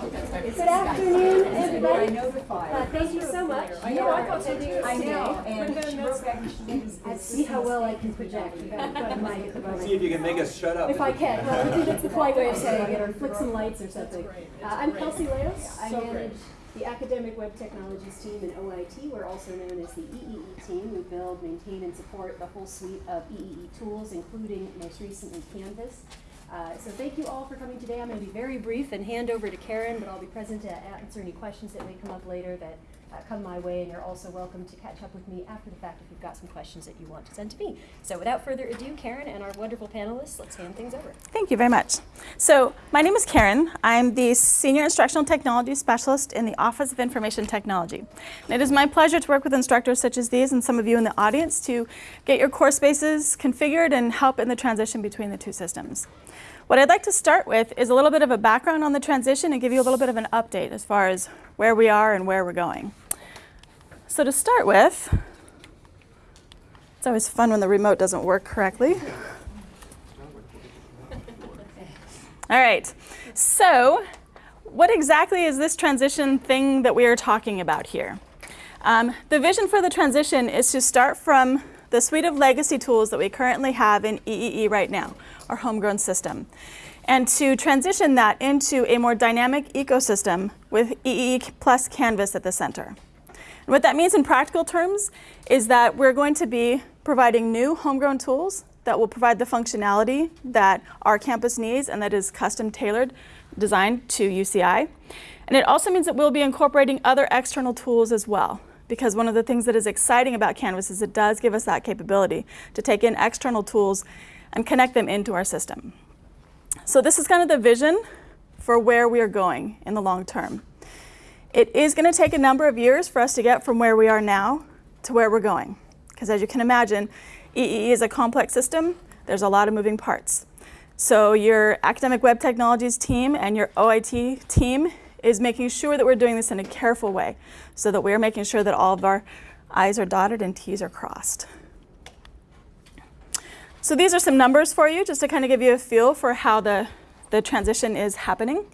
Good afternoon, everybody. Uh, thank you so much for attending us today. I see how well I can project. We've got quite a mic at the moment. See if you can make us shut up. If I can, well, I think that's the polite way of saying it, or flick some lights or something. Uh, I'm Kelsey Leos. I manage the Academic Web Technologies team in OIT. We're also known as the EEE team. We build, maintain, and support the whole suite of EEE tools, including most recently Canvas. Uh, so thank you all for coming today. I'm going to be very brief and hand over to Karen, but I'll be present to answer any questions that may come up later that uh, come my way, and you're also welcome to catch up with me after the fact if you've got some questions that you want to send to me. So without further ado, Karen and our wonderful panelists, let's hand things over. Thank you very much. So my name is Karen. I'm the Senior Instructional Technology Specialist in the Office of Information Technology. And it is my pleasure to work with instructors such as these and some of you in the audience to get your course spaces configured and help in the transition between the two systems. What I'd like to start with is a little bit of a background on the transition and give you a little bit of an update as far as where we are and where we're going. So to start with, it's always fun when the remote doesn't work correctly. All right, so what exactly is this transition thing that we are talking about here? Um, the vision for the transition is to start from the suite of legacy tools that we currently have in EEE right now, our homegrown system, and to transition that into a more dynamic ecosystem with EE plus Canvas at the center. And what that means in practical terms is that we're going to be providing new homegrown tools that will provide the functionality that our campus needs and that is custom tailored, designed to UCI. And it also means that we'll be incorporating other external tools as well because one of the things that is exciting about Canvas is it does give us that capability to take in external tools and connect them into our system. So this is kind of the vision for where we are going in the long term. It is going to take a number of years for us to get from where we are now to where we're going. Because as you can imagine, EEE is a complex system. There's a lot of moving parts. So your academic web technologies team and your OIT team is making sure that we're doing this in a careful way so that we're making sure that all of our I's are dotted and T's are crossed. So these are some numbers for you just to kind of give you a feel for how the, the transition is happening.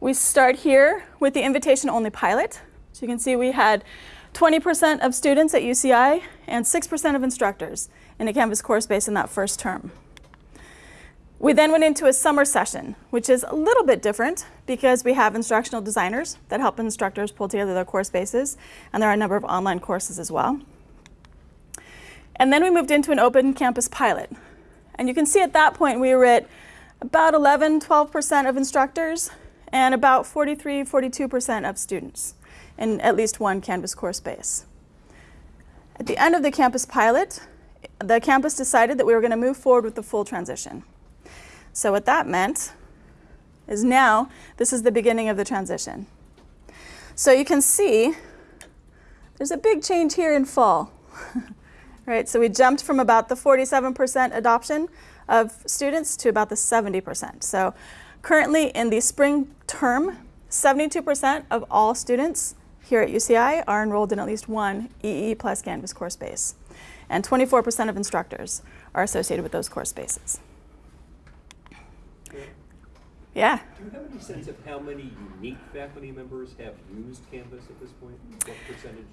We start here with the invitation-only pilot. So you can see we had 20% of students at UCI and 6% of instructors in a Canvas course based in that first term. We then went into a summer session, which is a little bit different because we have instructional designers that help instructors pull together their course spaces, and there are a number of online courses as well. And then we moved into an open campus pilot. And you can see at that point we were at about 11, 12% of instructors and about 43, 42% of students in at least one Canvas course space. At the end of the campus pilot, the campus decided that we were going to move forward with the full transition. So what that meant is now this is the beginning of the transition. So you can see there's a big change here in fall. right? So we jumped from about the 47% adoption of students to about the 70%. So currently in the spring term, 72% of all students here at UCI are enrolled in at least one EE plus Canvas course space. And 24% of instructors are associated with those course spaces. Yeah. Do you have any sense of how many unique faculty members have used Canvas at this point? What percentage?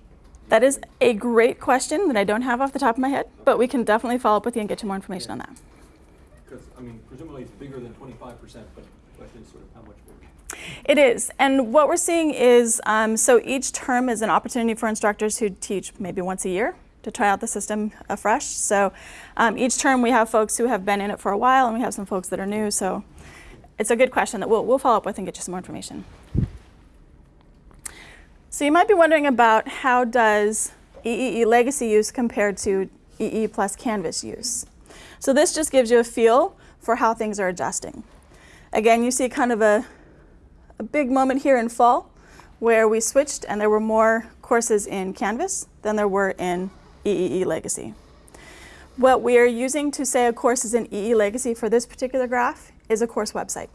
That is a great question that I don't have off the top of my head, but we can definitely follow up with you and get you more information on that. Because, I mean, presumably it's bigger than 25%, but the question is sort of how much bigger? It is. And what we're seeing is, um, so each term is an opportunity for instructors who teach maybe once a year to try out the system afresh. So um, each term we have folks who have been in it for a while and we have some folks that are new. So it's a good question that we'll, we'll follow up with and get you some more information. So you might be wondering about how does EEE legacy use compared to EE plus Canvas use. So this just gives you a feel for how things are adjusting. Again, you see kind of a, a big moment here in fall where we switched and there were more courses in Canvas than there were in EEE legacy. What we are using to say a course is in EE legacy for this particular graph is a course website.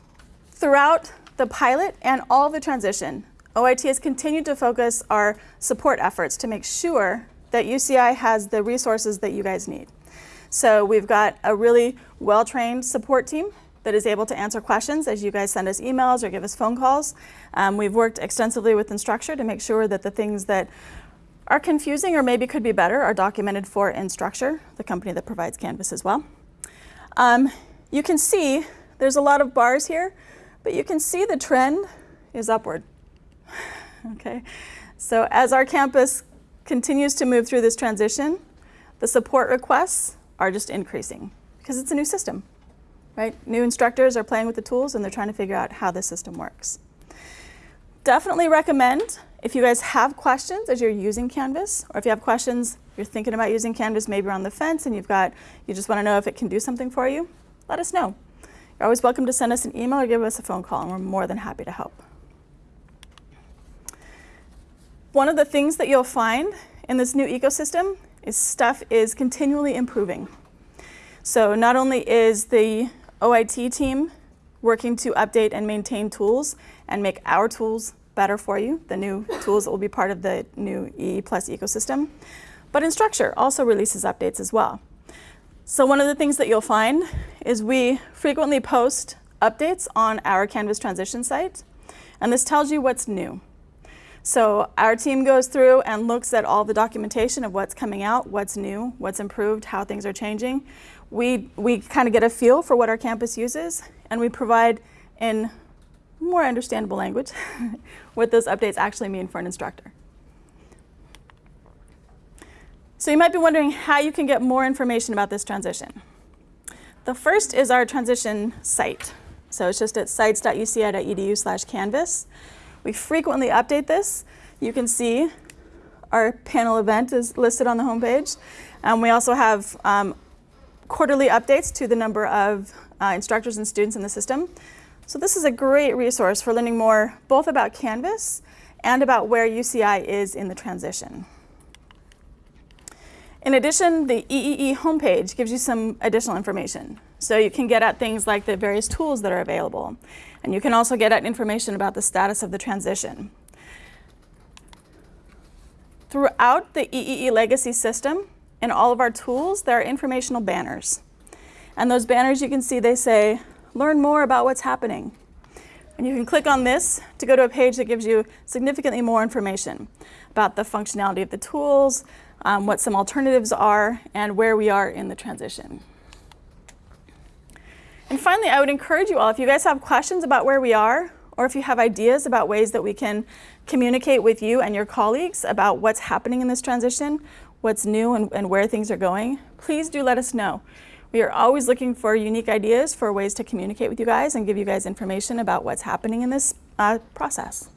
Throughout the pilot and all the transition, OIT has continued to focus our support efforts to make sure that UCI has the resources that you guys need. So we've got a really well-trained support team that is able to answer questions as you guys send us emails or give us phone calls. Um, we've worked extensively with Instructure to make sure that the things that are confusing or maybe could be better are documented for Instructure, the company that provides Canvas as well. Um, you can see there's a lot of bars here, but you can see the trend is upward. okay, so as our campus continues to move through this transition, the support requests are just increasing because it's a new system, right? New instructors are playing with the tools and they're trying to figure out how the system works. Definitely recommend if you guys have questions as you're using Canvas, or if you have questions, you're thinking about using Canvas, maybe you're on the fence and you've got, you just want to know if it can do something for you, let us know. You're always welcome to send us an email or give us a phone call, and we're more than happy to help. One of the things that you'll find in this new ecosystem is stuff is continually improving. So not only is the OIT team working to update and maintain tools and make our tools better for you, the new tools that will be part of the new EE Plus ecosystem, but Instructure also releases updates as well. So one of the things that you'll find is we frequently post updates on our Canvas transition site, and this tells you what's new. So our team goes through and looks at all the documentation of what's coming out, what's new, what's improved, how things are changing. We, we kind of get a feel for what our campus uses, and we provide in more understandable language what those updates actually mean for an instructor. So you might be wondering how you can get more information about this transition. The first is our transition site. So it's just at sites.uci.edu slash canvas. We frequently update this. You can see our panel event is listed on the homepage. Um, we also have um, quarterly updates to the number of uh, instructors and students in the system. So this is a great resource for learning more both about Canvas and about where UCI is in the transition. In addition, the EEE homepage gives you some additional information. So you can get at things like the various tools that are available. And you can also get at information about the status of the transition. Throughout the EEE legacy system, in all of our tools, there are informational banners. And those banners, you can see they say, learn more about what's happening. And you can click on this to go to a page that gives you significantly more information about the functionality of the tools, um, what some alternatives are, and where we are in the transition. And finally, I would encourage you all, if you guys have questions about where we are, or if you have ideas about ways that we can communicate with you and your colleagues about what's happening in this transition, what's new and, and where things are going, please do let us know. We are always looking for unique ideas for ways to communicate with you guys and give you guys information about what's happening in this uh, process.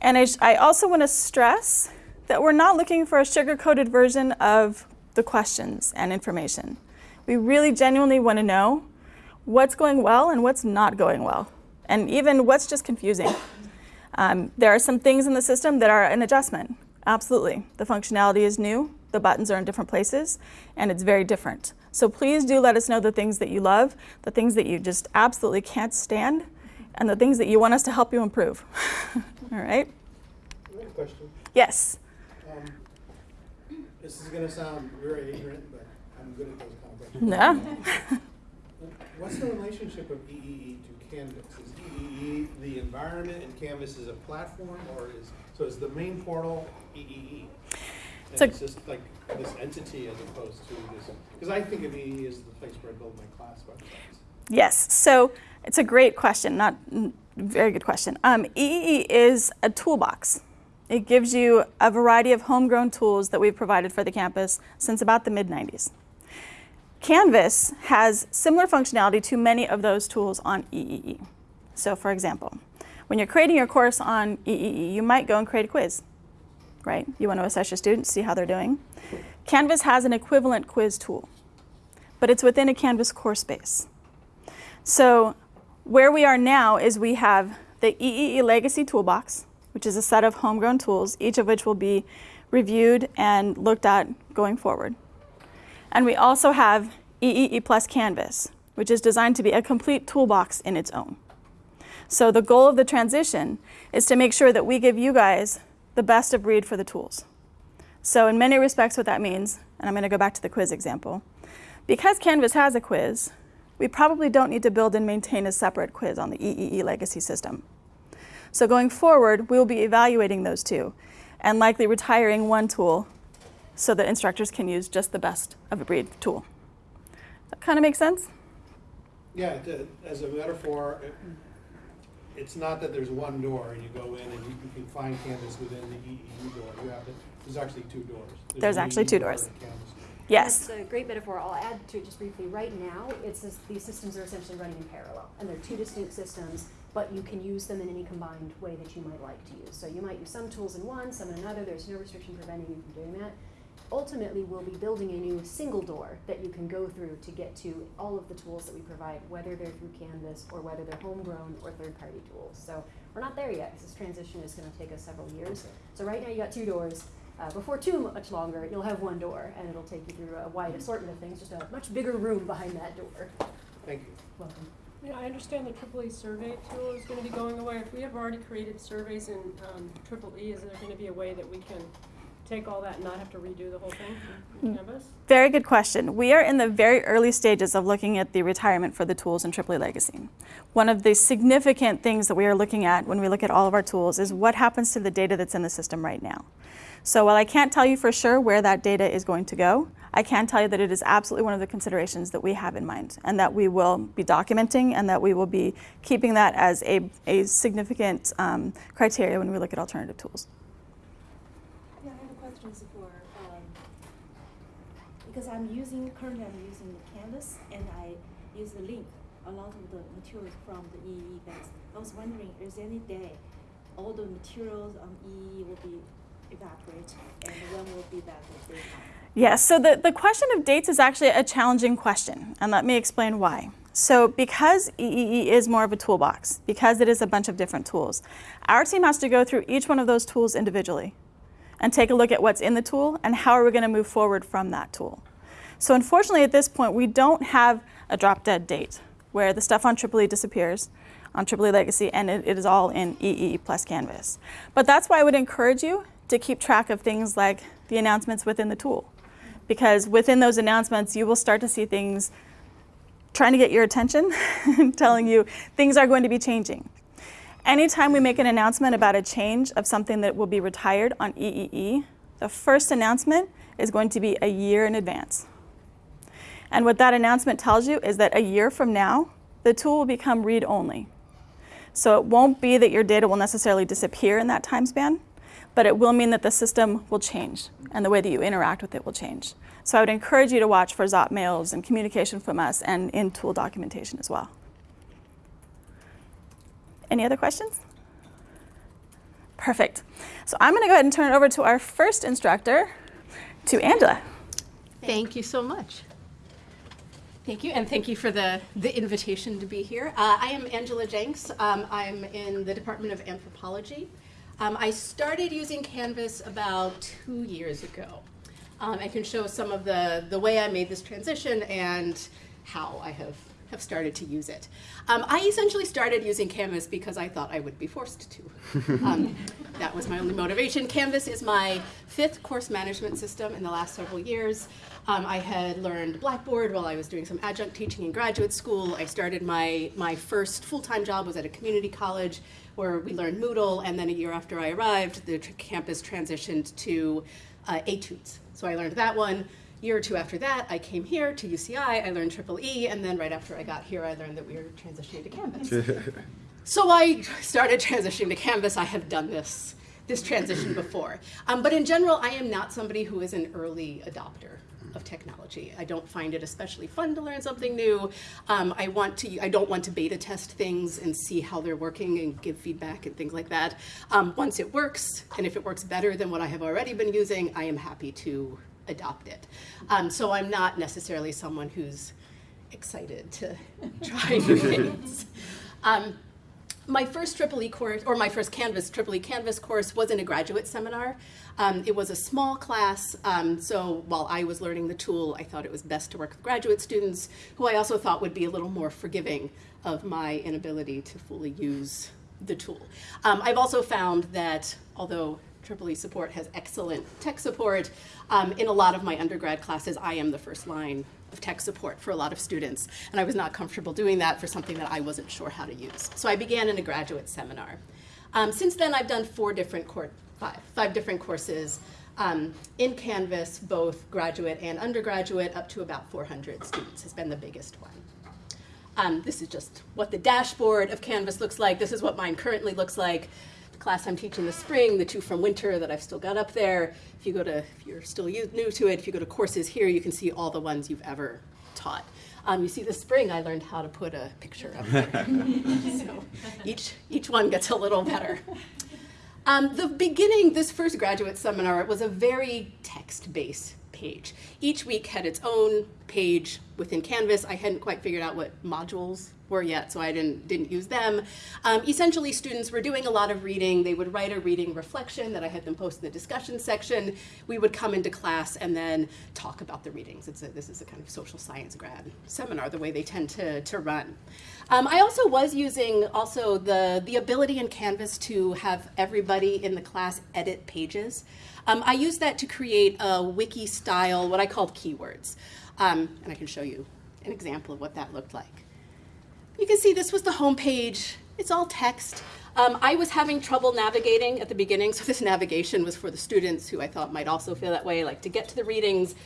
And I, I also want to stress that we're not looking for a sugar-coated version of the questions and information. We really genuinely want to know what's going well and what's not going well, and even what's just confusing. Um, there are some things in the system that are an adjustment. Absolutely. The functionality is new, the buttons are in different places, and it's very different. So please do let us know the things that you love, the things that you just absolutely can't stand, and the things that you want us to help you improve. All right? Question. Yes. Um, this is gonna sound very ignorant, but I'm good at those kind of questions. No. What's the relationship of EEE to Canvas? Is EEE the environment and Canvas is a platform, or is, so is the main portal EEE? So- And it's just like this entity as opposed to this, because I think of EEE as the place where I build my class websites. Yes, so it's a great question, not very good question. Um, EEE is a toolbox. It gives you a variety of homegrown tools that we've provided for the campus since about the mid 90s. Canvas has similar functionality to many of those tools on EEE. So for example, when you're creating your course on EEE, you might go and create a quiz, right? You want to assess your students, see how they're doing. Canvas has an equivalent quiz tool, but it's within a Canvas course space. So where we are now is we have the EEE Legacy Toolbox, which is a set of homegrown tools, each of which will be reviewed and looked at going forward. And we also have EEE Plus Canvas, which is designed to be a complete toolbox in its own. So the goal of the transition is to make sure that we give you guys the best of breed for the tools. So in many respects what that means, and I'm going to go back to the quiz example, because Canvas has a quiz, we probably don't need to build and maintain a separate quiz on the EEE legacy system. So going forward, we will be evaluating those two and likely retiring one tool so that instructors can use just the best of a breed tool. That kind of makes sense? Yeah, to- as a metaphor, it- it's not that there's one door and you go in and you you can find Canvas within the EEE door. You have to, there's actually two doors. There's an actually EEE two doors. and a Canvas door. Yes. That's a great metaphor. I'll add to it just briefly. Right now, it's just, these systems are essentially running in parallel, and they're two distinct systems, but you can use them in any combined way that you might like to use. So you might use some tools in one, some in another. There's no restriction preventing you from doing that. Ultimately, we'll be building a new single door that you can go through to get to all of the tools that we provide, whether they're through Canvas or whether they're homegrown or third-party tools. So we're not there yet, 'cause this transition is going to take us several years. So right now, you got two doors. Uh, before too much longer, you'll have one door, and it'll take you through a wide assortment of things, just a much bigger room behind that door. Thank you. Welcome. Yeah, I understand the triple E survey tool is gonna be going away. If we have already created surveys in, um, triple E, is there gonna be a way that we can take all that and not have to redo the whole thing in Canvas? Very good question. We are in the very early stages of looking at the retirement for the tools in EEE Legacy. One of the significant things that we are looking at when we look at all of our tools is what happens to the data that's in the system right now. So while I can't tell you for sure where that data is going to go, I can tell you that it is absolutely one of the considerations that we have in mind and that we will be documenting and that we will be keeping that as a, a significant um, criteria when we look at alternative tools. Yeah, I have a question for, um, because I'm using, currently I'm using the Canvas and I use the link, a lot of the materials from the EE base. I was wondering, is any day all the materials on EE will be evaporated and when will be that data? Yes, so the, the question of dates is actually a challenging question, and let me explain why. So, because EEE is more of a toolbox, because it is a bunch of different tools, our team has to go through each one of those tools individually and take a look at what's in the tool and how are we going to move forward from that tool. So, unfortunately, at this point, we don't have a drop dead date where the stuff on Triple E disappears on Triple E Legacy and it, it is all in EE plus Canvas. But that's why I would encourage you to keep track of things like the announcements within the tool because within those announcements, you will start to see things trying to get your attention, and telling you things are going to be changing. Anytime we make an announcement about a change of something that will be retired on EEE, the first announcement is going to be a year in advance. And what that announcement tells you is that a year from now, the tool will become read only. So it won't be that your data will necessarily disappear in that time span, but it will mean that the system will change and the way that you interact with it will change. So I would encourage you to watch for ZOP mails and communication from us and in tool documentation as well. Any other questions? Perfect. So I'm going to go ahead and turn it over to our first instructor, to Angela. Thank you so much. Thank you, and thank you for the, the invitation to be here. Uh, I am Angela Jenks. Um, I'm in the Department of Anthropology. Um, I started using Canvas about two years ago. Um, I can show some of the, the way I made this transition and how I have, have started to use it. Um, I essentially started using Canvas because I thought I would be forced to. Um, that was my only motivation. Canvas is my fifth course management system in the last several years. Um, I had learned Blackboard while I was doing some adjunct teaching in graduate school. I started my, my first full-time job was at a community college where we learned Moodle, and then a year after I arrived, the campus transitioned to uh, Etudes. So I learned that one. Year or two after that, I came here to UCI. I learned Triple E, and then right after I got here, I learned that we were transitioning to Canvas. so I started transitioning to Canvas. I have done this this transition before, um, but in general, I am not somebody who is an early adopter of technology. I don't find it especially fun to learn something new. Um, I want to. I don't want to beta test things and see how they're working and give feedback and things like that. Um, once it works, and if it works better than what I have already been using, I am happy to adopt it. Um, so I'm not necessarily someone who's excited to try new things. Um, my first Triple E course, or my first Canvas Triple E Canvas course, was in a graduate seminar. Um, it was a small class, um, so while I was learning the tool, I thought it was best to work with graduate students, who I also thought would be a little more forgiving of my inability to fully use the tool. Um, I've also found that although Support has excellent tech support, um, in a lot of my undergrad classes, I am the first line of tech support for a lot of students, and I was not comfortable doing that for something that I wasn't sure how to use. So I began in a graduate seminar. Um, since then, I've done four different five, five different courses um, in Canvas, both graduate and undergraduate, up to about 400 students has been the biggest one. Um, this is just what the dashboard of Canvas looks like. This is what mine currently looks like. Class I'm teaching this spring, the two from winter that I've still got up there. If you go to, if you're still new to it, if you go to courses here, you can see all the ones you've ever taught. Um, you see, this spring I learned how to put a picture up there. so each each one gets a little better. Um, the beginning, this first graduate seminar, was a very text-based page. Each week had its own page within Canvas. I hadn't quite figured out what modules were yet, so I didn't, didn't use them. Um, essentially, students were doing a lot of reading. They would write a reading reflection that I had them post in the discussion section. We would come into class and then talk about the readings. A, this is a kind of social science grad seminar, the way they tend to, to run. Um, I also was using also the, the ability in Canvas to have everybody in the class edit pages. Um, I used that to create a wiki style, what I called keywords. Um, and I can show you an example of what that looked like. You can see this was the home page. It's all text. Um, I was having trouble navigating at the beginning, so this navigation was for the students who I thought might also feel that way, like to get to the readings,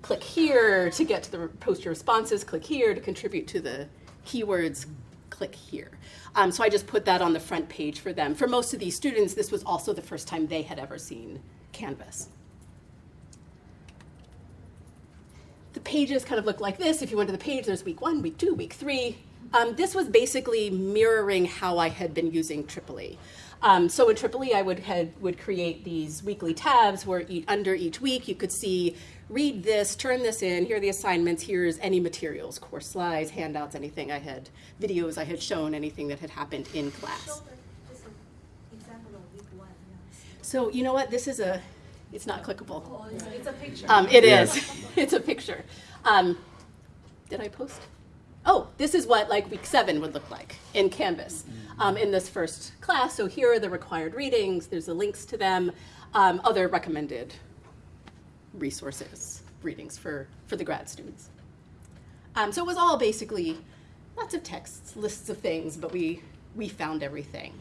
click here, to get to the post your responses, click here, to contribute to the keywords, click here. Um, so I just put that on the front page for them. For most of these students, this was also the first time they had ever seen Canvas. The pages kind of look like this. If you went to the page, there's week one, week two, week three. Um, this was basically mirroring how I had been using Tripoli. Um, so in Tripoli, I would, had, would create these weekly tabs where under each week you could see, read this, turn this in, here are the assignments, here's any materials, course slides, handouts, anything I had, videos I had shown, anything that had happened in class. Show the- just an example of week one, yes. So you know what, this is a, it's not clickable. Oh, it's, it's a picture. Um, it Yeah. is. it's a picture. Um, did I post? Oh, this is what like week seven would look like in Canvas um, in this first class. So here are the required readings. There's the links to them. Um, other recommended resources, readings for, for the grad students. Um, so it was all basically lots of texts, lists of things, but we, we found everything.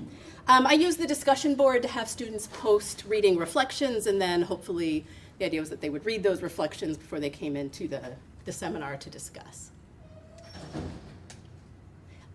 Um, I used the discussion board to have students post reading reflections, and then hopefully the idea was that they would read those reflections before they came into the, the seminar to discuss.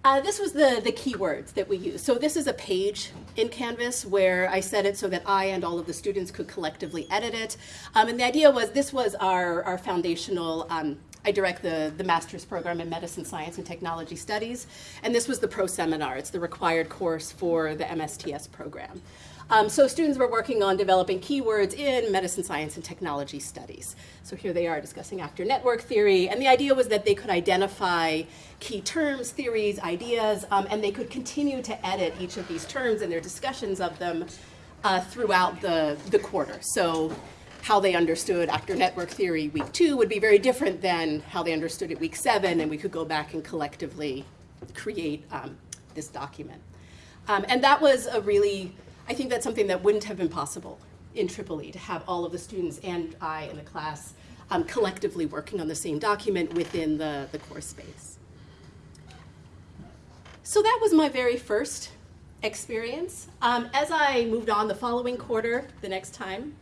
Uh, this was the, the keywords that we used. So this is a page in Canvas where I set it so that I and all of the students could collectively edit it. Um, and the idea was this was our, our foundational, um, I direct the, the master's program in medicine, science, and technology studies. And this was the pro seminar. It's the required course for the MSTS program. Um, so students were working on developing keywords in medicine, science, and technology studies. So here they are discussing actor network theory, and the idea was that they could identify key terms, theories, ideas, um, and they could continue to edit each of these terms and their discussions of them uh, throughout the, the quarter. So how they understood actor network theory week two would be very different than how they understood it week seven, and we could go back and collectively create um, this document. Um, and that was a really, I think that's something that wouldn't have been possible in Tripoli to have all of the students and I in the class um, collectively working on the same document within the, the course space. So that was my very first experience. Um, as I moved on the following quarter, the next time,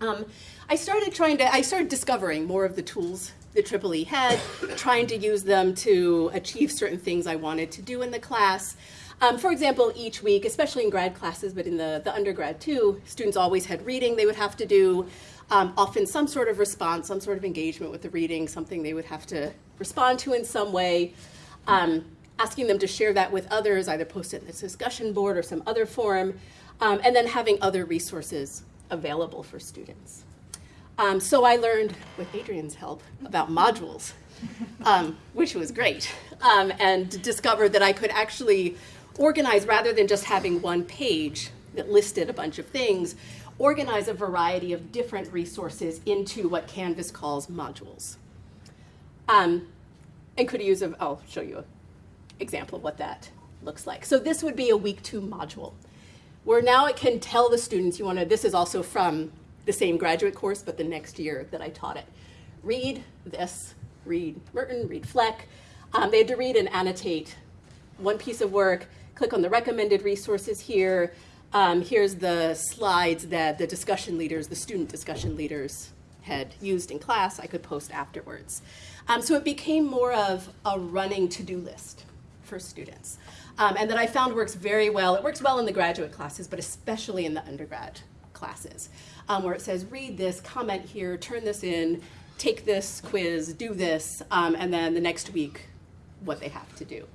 um, I started trying to, I started discovering more of the tools that Tripoli had, trying to use them to achieve certain things I wanted to do in the class. Um, for example, each week, especially in grad classes, but in the, the undergrad too, students always had reading they would have to do, um, often some sort of response, some sort of engagement with the reading, something they would have to respond to in some way. Um, asking them to share that with others, either post it in this discussion board or some other forum, um, and then having other resources available for students. Um, so I learned, with Adrian's help, about modules, um, which was great, um, and discovered that I could actually organize, rather than just having one page that listed a bunch of things, organize a variety of different resources into what Canvas calls modules. Um, and could use, a, I'll show you an example of what that looks like. So this would be a week two module, where now it can tell the students, you wanna, this is also from the same graduate course, but the next year that I taught it. Read this read Merton, read Fleck. Um, they had to read and annotate one piece of work, click on the recommended resources here. Um, here's the slides that the discussion leaders, the student discussion leaders, had used in class. I could post afterwards. Um, so it became more of a running to-do list for students. Um, and that I found works very well. It works well in the graduate classes, but especially in the undergrad classes, um, where it says, read this, comment here, turn this in, take this quiz, do this, um, and then the next week, what they have to do.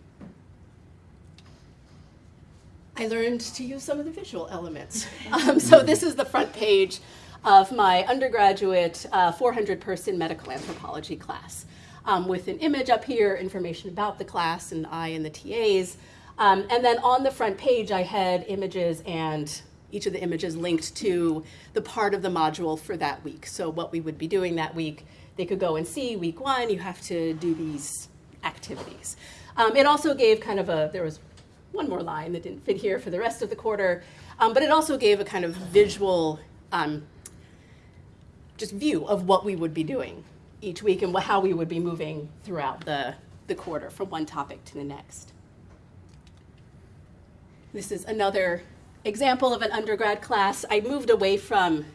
I learned to use some of the visual elements. Um, so this is the front page of my undergraduate 400-person medical anthropology class, um, with an image up here, information about the class, and I and the TAs. Um, and then on the front page, I had images and each of the images linked to the part of the module for that week. So what we would be doing that week, they could go and see week one, you have to do these activities. Um, it also gave kind of a, there was one more line that didn't fit here for the rest of the quarter, um, but it also gave a kind of visual um, just view of what we would be doing each week and how we would be moving throughout the, the quarter from one topic to the next. This is another example of an undergrad class. I moved away from,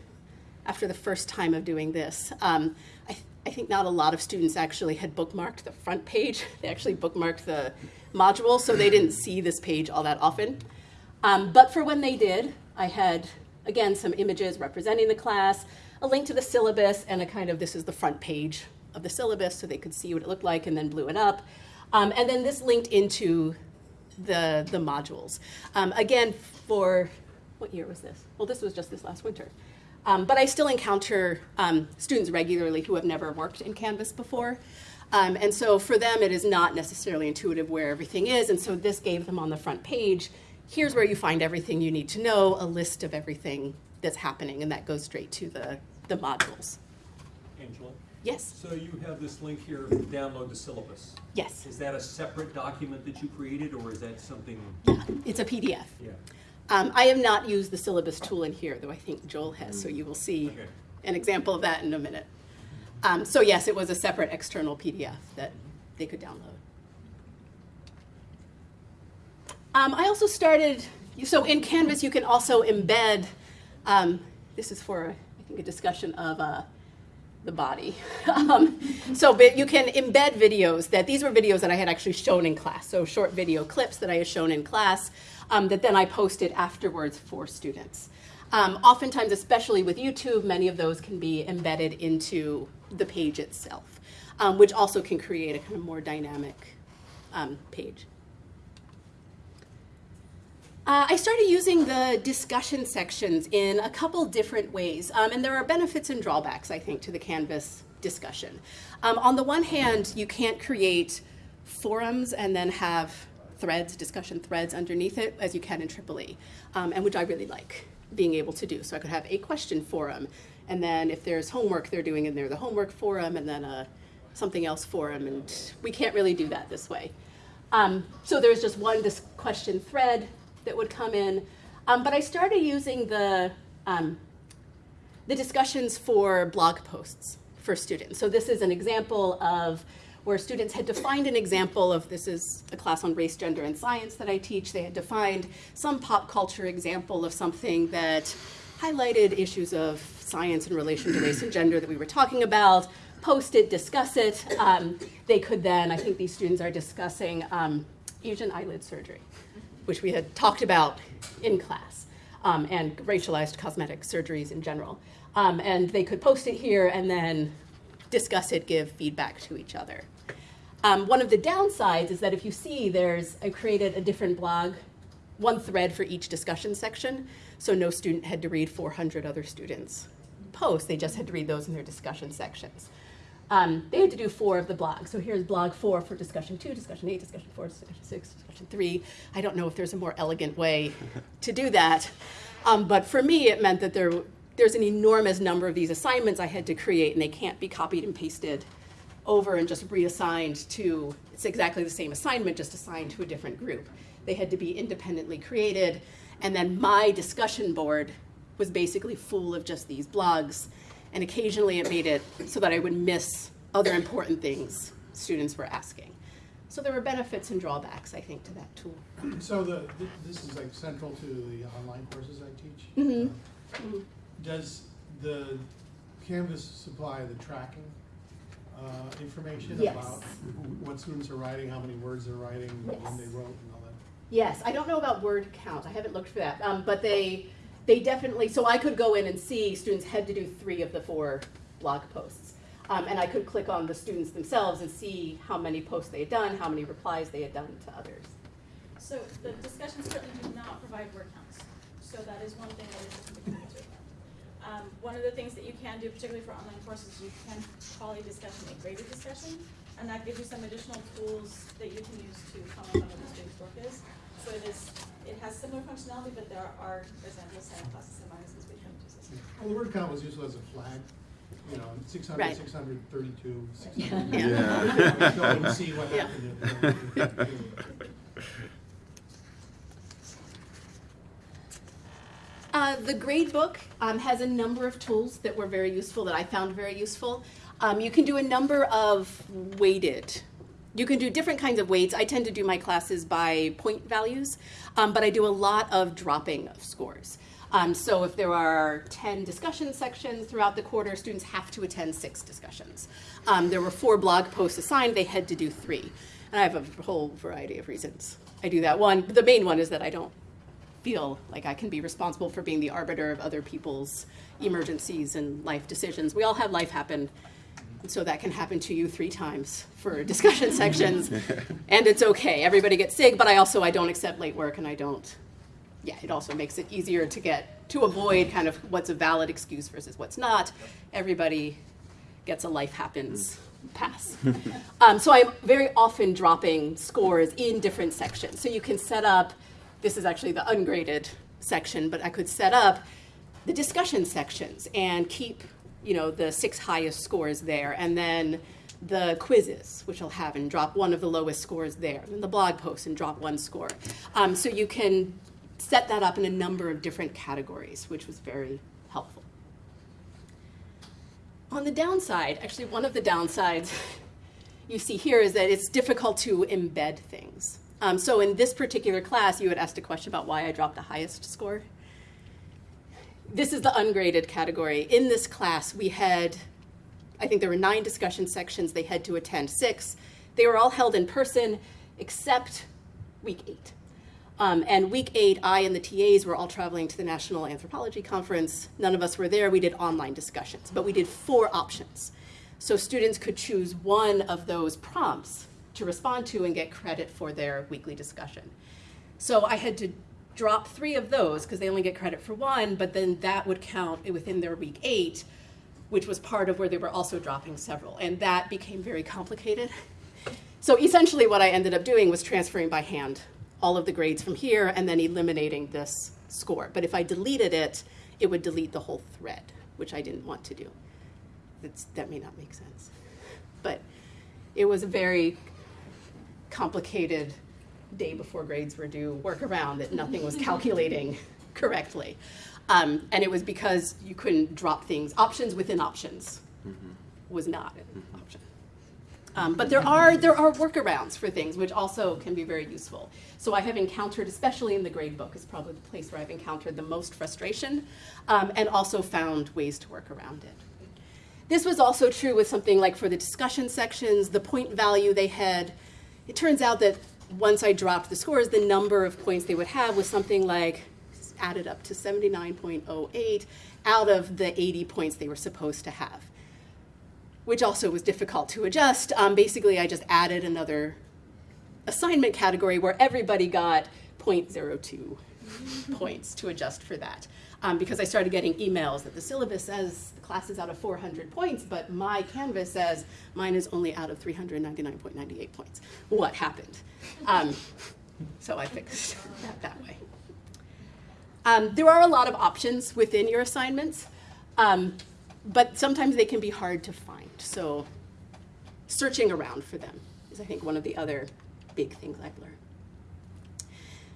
after the first time of doing this, um, I, th I think not a lot of students actually had bookmarked the front page. They actually bookmarked the module, so they didn't see this page all that often. Um, but for when they did, I had, again, some images representing the class, a link to the syllabus, and a kind of, this is the front page of the syllabus, so they could see what it looked like, and then blew it up. Um, and then this linked into the, the modules. Um, again, for, what year was this? Well, this was just this last winter. Um, but I still encounter um, students regularly who have never worked in Canvas before. Um, and so for them, it is not necessarily intuitive where everything is. And so this gave them on the front page, here's where you find everything you need to know, a list of everything that's happening. And that goes straight to the, the modules. Angela? Yes, So you have this link here, download the syllabus. yes, Is that a separate document that you created, or is that something? Yeah, it's a PDF. Yeah. Um, I have not used the syllabus tool in here, though I think Joel has, so you will see Okay. an example of that in a minute. Um, so yes, it was a separate external PDF that they could download. Um, I also started, so in Canvas you can also embed, um, this is for, I think, a discussion of uh, the body. um, so but you can embed videos that, these were videos that I had actually shown in class, so short video clips that I had shown in class um, that then I posted afterwards for students. Um, oftentimes, especially with YouTube, many of those can be embedded into the page itself, um, which also can create a kind of more dynamic um, page. Uh, I started using the discussion sections in a couple different ways, um, and there are benefits and drawbacks, I think, to the Canvas discussion. Um, on the one hand, you can't create forums and then have threads, discussion threads underneath it, as you can in Triple E, um, and which I really like being able to do. So I could have a question forum, and then if there's homework they're doing in there, the homework forum, and then a something else forum, and we can't really do that this way. Um, so there's just one dis- question thread that would come in. Um, but I started using the, um, the discussions for blog posts for students. So this is an example of where students had to find an example of, this is a class on race, gender, and science that I teach. They had to find some pop culture example of something that highlighted issues of science in relation to race and gender that we were talking about, post it, discuss it. Um, they could then, I think these students are discussing um, Asian eyelid surgery which we had talked about in class, um, and racialized cosmetic surgeries in general. Um, and they could post it here and then discuss it, give feedback to each other. Um, one of the downsides is that if you see there's, I created a different blog, one thread for each discussion section, so no student had to read 400 other students' posts, they just had to read those in their discussion sections. Um, they had to do four of the blogs. So here's blog four for discussion two, discussion eight, discussion four, discussion six, discussion three. I don't know if there's a more elegant way to do that. Um, but for me, it meant that there, there's an enormous number of these assignments I had to create, and they can't be copied and pasted over and just reassigned to, it's exactly the same assignment, just assigned to a different group. They had to be independently created. And then my discussion board was basically full of just these blogs and occasionally it made it so that I would miss other important things students were asking. So there were benefits and drawbacks, I think, to that tool. So the, th- this is like central to the online courses I teach. Mhm. Uh, Mhm. Does the Canvas supply the tracking, uh, information Yes. about what students are writing, how many words they're writing, when Yes. they wrote and all that? Yes, I don't know about word count. I haven't looked for that. Um, but they they definitely so I could go in and see students had to do three of the four blog posts. Um, and I could click on the students themselves and see how many posts they had done, how many replies they had done to others. So the discussions certainly do not provide word counts, so that is one thing that is typically observed. Um, one of the things that you can do, particularly for online courses, you can call a discussion a graded discussion, and that gives you some additional tools that you can use to comment on what the student's work is. So it is, it has similar functionality, but there are, for example, some pluses and minuses between the two systems. Well, the word count was useful as a flag, you know, six hundred, Right. six hundred thirty-two, six Yeah. hundred. Yeah. Go and see what Yeah. Uh, the gradebook um, has a number of tools that were very useful, that I found very useful. Um, you can do a number of weighted. You can do different kinds of weights. I tend to do my classes by point values, um, but I do a lot of dropping of scores. Um, so if there are 10 discussion sections throughout the quarter, students have to attend six discussions. Um, there were four blog posts assigned, they had to do three. And I have a whole variety of reasons I do that. One, the main one is that I don't feel like I can be responsible for being the arbiter of other people's emergencies and life decisions. We all have life happen, so that can happen to you three times for discussion sections, and it's okay. Everybody gets sick, but I also I don't accept late work, and I don't. Yeah, it also makes it easier to get to avoid kind of what's a valid excuse versus what's not. Everybody gets a life happens pass. um, so I'm very often dropping scores in different sections. So you can set up, this is actually the ungraded section, but I could set up the discussion sections and keep, you know, the six highest scores there, and then the quizzes, which I'll have, and drop one of the lowest scores there, and the blog posts and drop one score. Um, so you can set that up in a number of different categories, which was very helpful. On the downside, actually, one of the downsides you see here is that it's difficult to embed things. Um, so in this particular class, you had asked a question about why I dropped the highest score. This is the ungraded category. In this class, we had, I think there were nine discussion sections. They had to attend six. They were all held in person, except week eight. Um, and week eight, I and the TAs were all traveling to the National Anthropology Conference. None of us were there. We did online discussions, but we did four options. So students could choose one of those prompts to respond to and get credit for their weekly discussion. So I had to drop three of those because they only get credit for one, but then that would count within their week eight, which was part of where they were also dropping several. And that became very complicated. So essentially, what I ended up doing was transferring by hand all of the grades from here and then eliminating this score. But if I deleted it, it would delete the whole thread, which I didn't want to do. That's, that may not make sense. But it was a very complicated day before grades were due workaround that nothing was calculating correctly. Um, and it was because you couldn't drop things. Options within options was not an option. Um, but there are there are workarounds for things which also can be very useful. So I have encountered, especially in the grade book, is probably the place where I've encountered the most frustration, um, and also found ways to work around it. This was also true with something like for the discussion sections, the point value they had. It turns out that once I dropped the scores, the number of points they would have was something like added up to 79.08 out of the 80 points they were supposed to have which also was difficult to adjust. Um, basically, I just added another assignment category where everybody got 0.02 points to adjust for that. Um, because I started getting emails that the syllabus says the class is out of 400 points, but my Canvas says mine is only out of 399.98 points. What happened? Um, so I fixed that that way. Um, there are a lot of options within your assignments. Um, but sometimes they can be hard to find. So searching around for them is, I think, one of the other big things I've learned.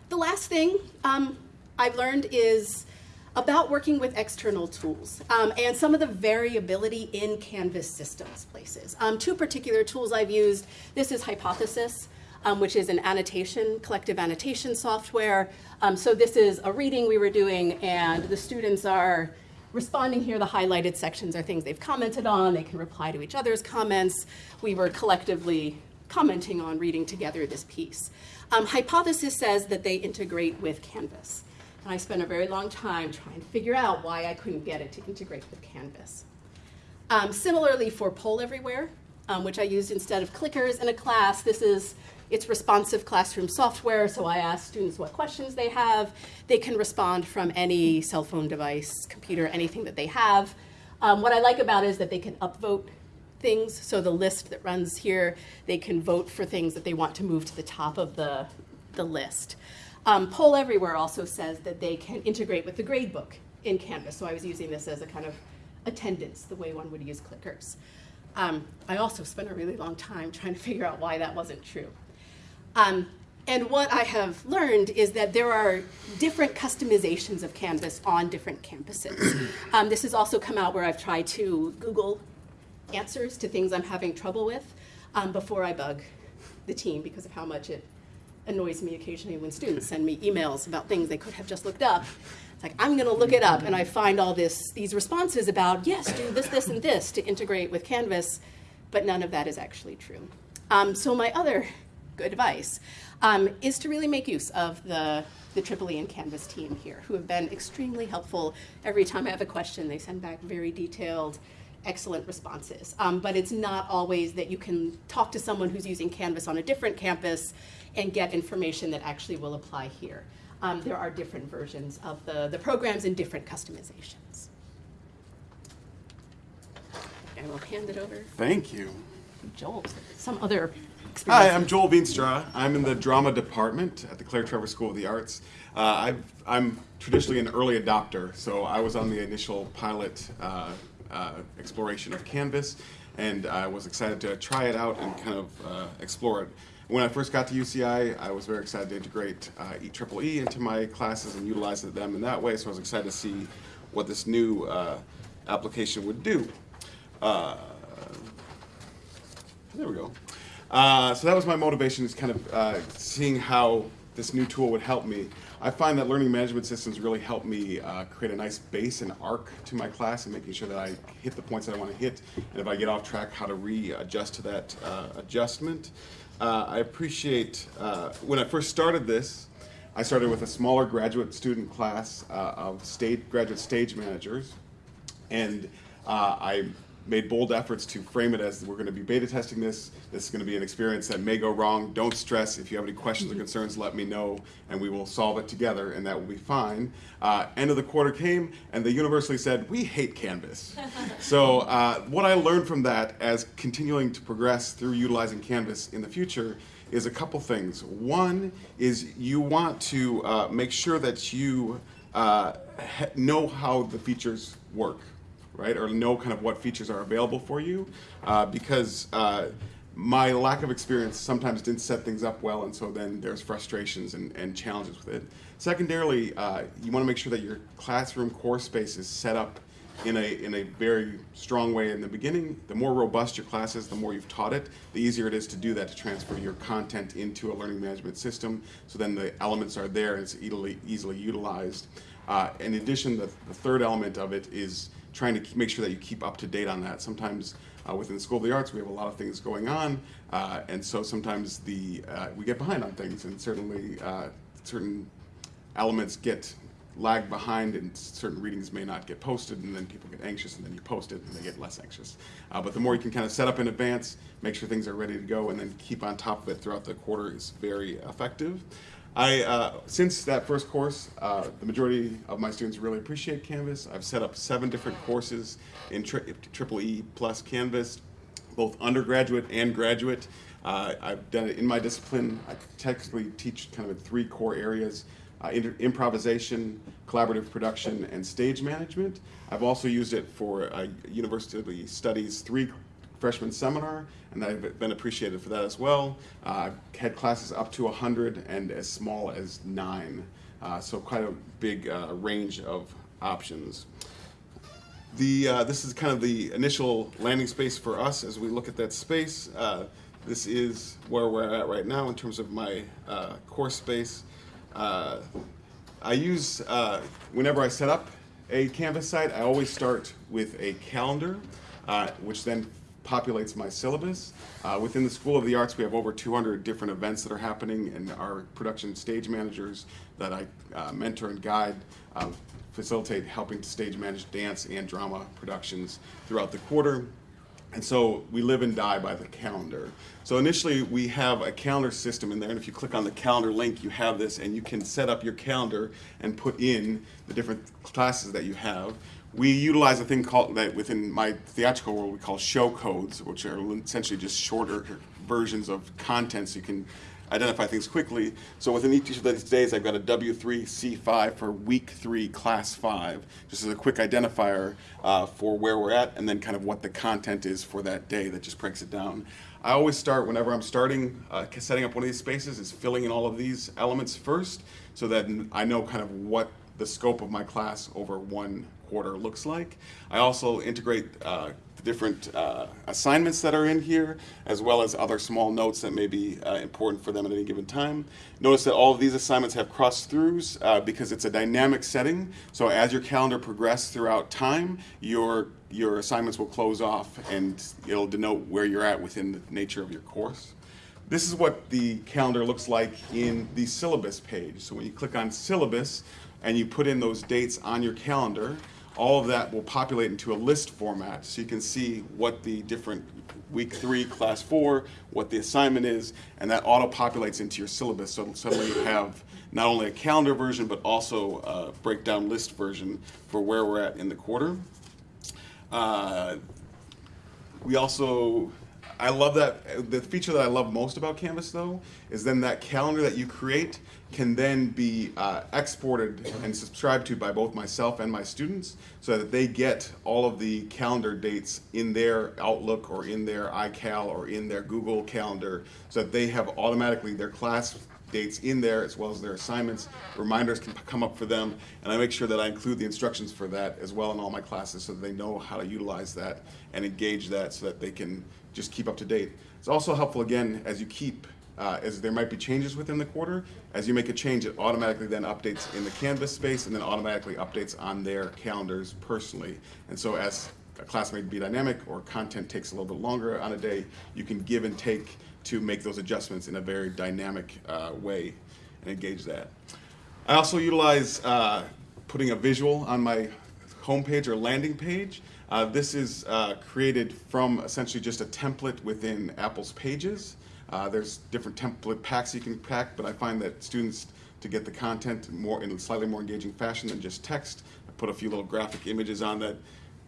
The last thing um, I've learned is about working with external tools um, and some of the variability in Canvas systems places. Um, two particular tools I've used, this is Hypothesis, um, which is an annotation, collective annotation software. Um, so this is a reading we were doing and the students are responding here. The highlighted sections are things they've commented on. They can reply to each other's comments. We were collectively commenting on reading together this piece. Um, Hypothesis says that they integrate with Canvas. And I spent a very long time trying to figure out why I couldn't get it to integrate with Canvas. Um, similarly for Poll Everywhere, um, which I used instead of clickers in a class, this is it's responsive classroom software, so I ask students what questions they have. They can respond from any cell phone device, computer, anything that they have. Um, what I like about it is that they can upvote things. So the list that runs here, they can vote for things that they want to move to the top of the, the list. Um, Poll Everywhere also says that they can integrate with the gradebook in Canvas. So I was using this as a kind of attendance, the way one would use clickers. Um, I also spent a really long time trying to figure out why that wasn't true. Um, and what I have learned is that there are different customizations of Canvas on different campuses. Um, this has also come out where I've tried to Google answers to things I'm having trouble with um, before I bug the team because of how much it annoys me occasionally when students send me emails about things they could have just looked up. It's like, I'm going to look it up, and I find all this, these responses about, yes, do this, this, and this to integrate with Canvas, but none of that is actually true. Um, so my other good advice um, is to really make use of the, the Triple E and Canvas team here, who have been extremely helpful. Every time I have a question, they send back very detailed, excellent responses. Um, but it's not always that you can talk to someone who's using Canvas on a different campus and get information that actually will apply here. Um, there are different versions of the, the programs and different customizations. And I will hand it over Thank you. Joel, some other Hi. I'm Joel Veenstra. I'm in the drama department at the Claire Trevor School of the Arts. Uh, I've, I'm traditionally an early adopter, so I was on the initial pilot uh, exploration of Canvas, and I was excited to try it out and kind of uh, explore it. When I first got to UCI, I was very excited to integrate uh, EEE into my classes and utilize them in that way, so I was excited to see what this new uh, application would do. Uh, there we go. Uh, so that was my motivation, is kind of uh, seeing how this new tool would help me. I find that learning management systems really help me uh, create a nice base and arc to my class and making sure that I hit the points that I want to hit, and if I get off track, how to readjust to that uh, adjustment. Uh, I appreciate, uh, when I first started this, I started with a smaller graduate student class uh, of stage, graduate stage managers, and uh, I made bold efforts to frame it as we're going to be beta testing this. This is going to be an experience that may go wrong. Don't stress. If you have any questions or concerns, let me know, and we will solve it together, and that will be fine. Uh, end of the quarter came, and they universally said, we hate Canvas. so uh, what I learned from that as continuing to progress through utilizing Canvas in the future is a couple things. One is you want to uh, make sure that you uh, know how the features work right? Or know kind of what features are available for you, uh, because uh, my lack of experience sometimes didn't set things up well, and so then there's frustrations and, and challenges with it. Secondarily, uh, you want to make sure that your classroom course space is set up in a, in a very strong way in the beginning. The more robust your class is, the more you've taught it, the easier it is to do that, to transfer your content into a learning management system, so then the elements are there and it's easily, easily utilized. Uh, in addition, the, the third element of it is trying to make sure that you keep up to date on that. Sometimes uh, within the School of the Arts, we have a lot of things going on, uh, and so sometimes the uh, we get behind on things, and certainly uh, certain elements get lag behind, and certain readings may not get posted, and then people get anxious, and then you post it, and they get less anxious. Uh, but the more you can kind of set up in advance, make sure things are ready to go, and then keep on top of it throughout the quarter is very effective. I, uh, since that first course, uh, the majority of my students really appreciate Canvas. I've set up seven different courses in tri- Triple E plus Canvas, both undergraduate and graduate. Uh, I've done it in my discipline. I technically teach kind of in three core areas, uh, improvisation, collaborative production, and stage management. I've also used it for uh, university studies three freshman seminar, and I've been appreciated for that as well. Uh, I've had classes up to 100 and as small as nine, uh, so quite a big uh, range of options. The, uh, this is kind of the initial landing space for us as we look at that space. Uh, this is where we're at right now in terms of my course space. I use, whenever I set up a Canvas site, I always start with a calendar, uh, which then populates my syllabus. Uh, within the School of the Arts, we have over 200 different events that are happening, and our production stage managers that I uh, mentor and guide uh, facilitate helping to stage manage dance and drama productions throughout the quarter. And so we live and die by the calendar. So initially we have a calendar system in there, and if you click on the calendar link, you have this, and you can set up your calendar and put in the different classes that you have. We utilize a thing called that within my theatrical world we call show codes, which are essentially just shorter versions of content so you can identify things quickly. So within each of these days, I've got a W3C5 for week three, class five, just as a quick identifier uh, for where we're at, and then kind of what the content is for that day that just breaks it down. I always start whenever I'm starting uh, setting up one of these spaces is filling in all of these elements first, so that I know kind of what the scope of my class over one quarter looks like. I also integrate uh, the different uh, assignments that are in here, as well as other small notes that may be uh, important for them at any given time. Notice that all of these assignments have cross-throughs uh, because it's a dynamic setting. So as your calendar progresses throughout time, your your assignments will close off and it'll denote where you're at within the nature of your course. This is what the calendar looks like in the syllabus page. So when you click on syllabus and you put in those dates on your calendar, all of that will populate into a list format so you can see what the different week three, class four, what the assignment is, and that auto populates into your syllabus. So suddenly you have not only a calendar version, but also a breakdown list version for where we're at in the quarter. Uh, we also, I love that, the feature that I love most about Canvas though, is then that calendar that you create can then be uh, exported and subscribed to by both myself and my students so that they get all of the calendar dates in their Outlook or in their iCal or in their Google Calendar so that they have automatically their class dates in there as well as their assignments. Reminders can come up for them, and I make sure that I include the instructions for that as well in all my classes so that they know how to utilize that and engage that so that they can just keep up to date. It's also helpful again as you keep uh, as there might be changes within the quarter. As you make a change, it automatically then updates in the Canvas space and then automatically updates on their calendars personally. And so as a class may be dynamic or content takes a little bit longer on a day, you can give and take to make those adjustments in a very dynamic uh, way and engage that. I also utilize uh, putting a visual on my homepage or landing page. Uh, this is uh, created from essentially just a template within Apple's Pages. Uh, there's different template packs you can pack, but I find that students, to get the content more in a slightly more engaging fashion than just text, I put a few little graphic images on that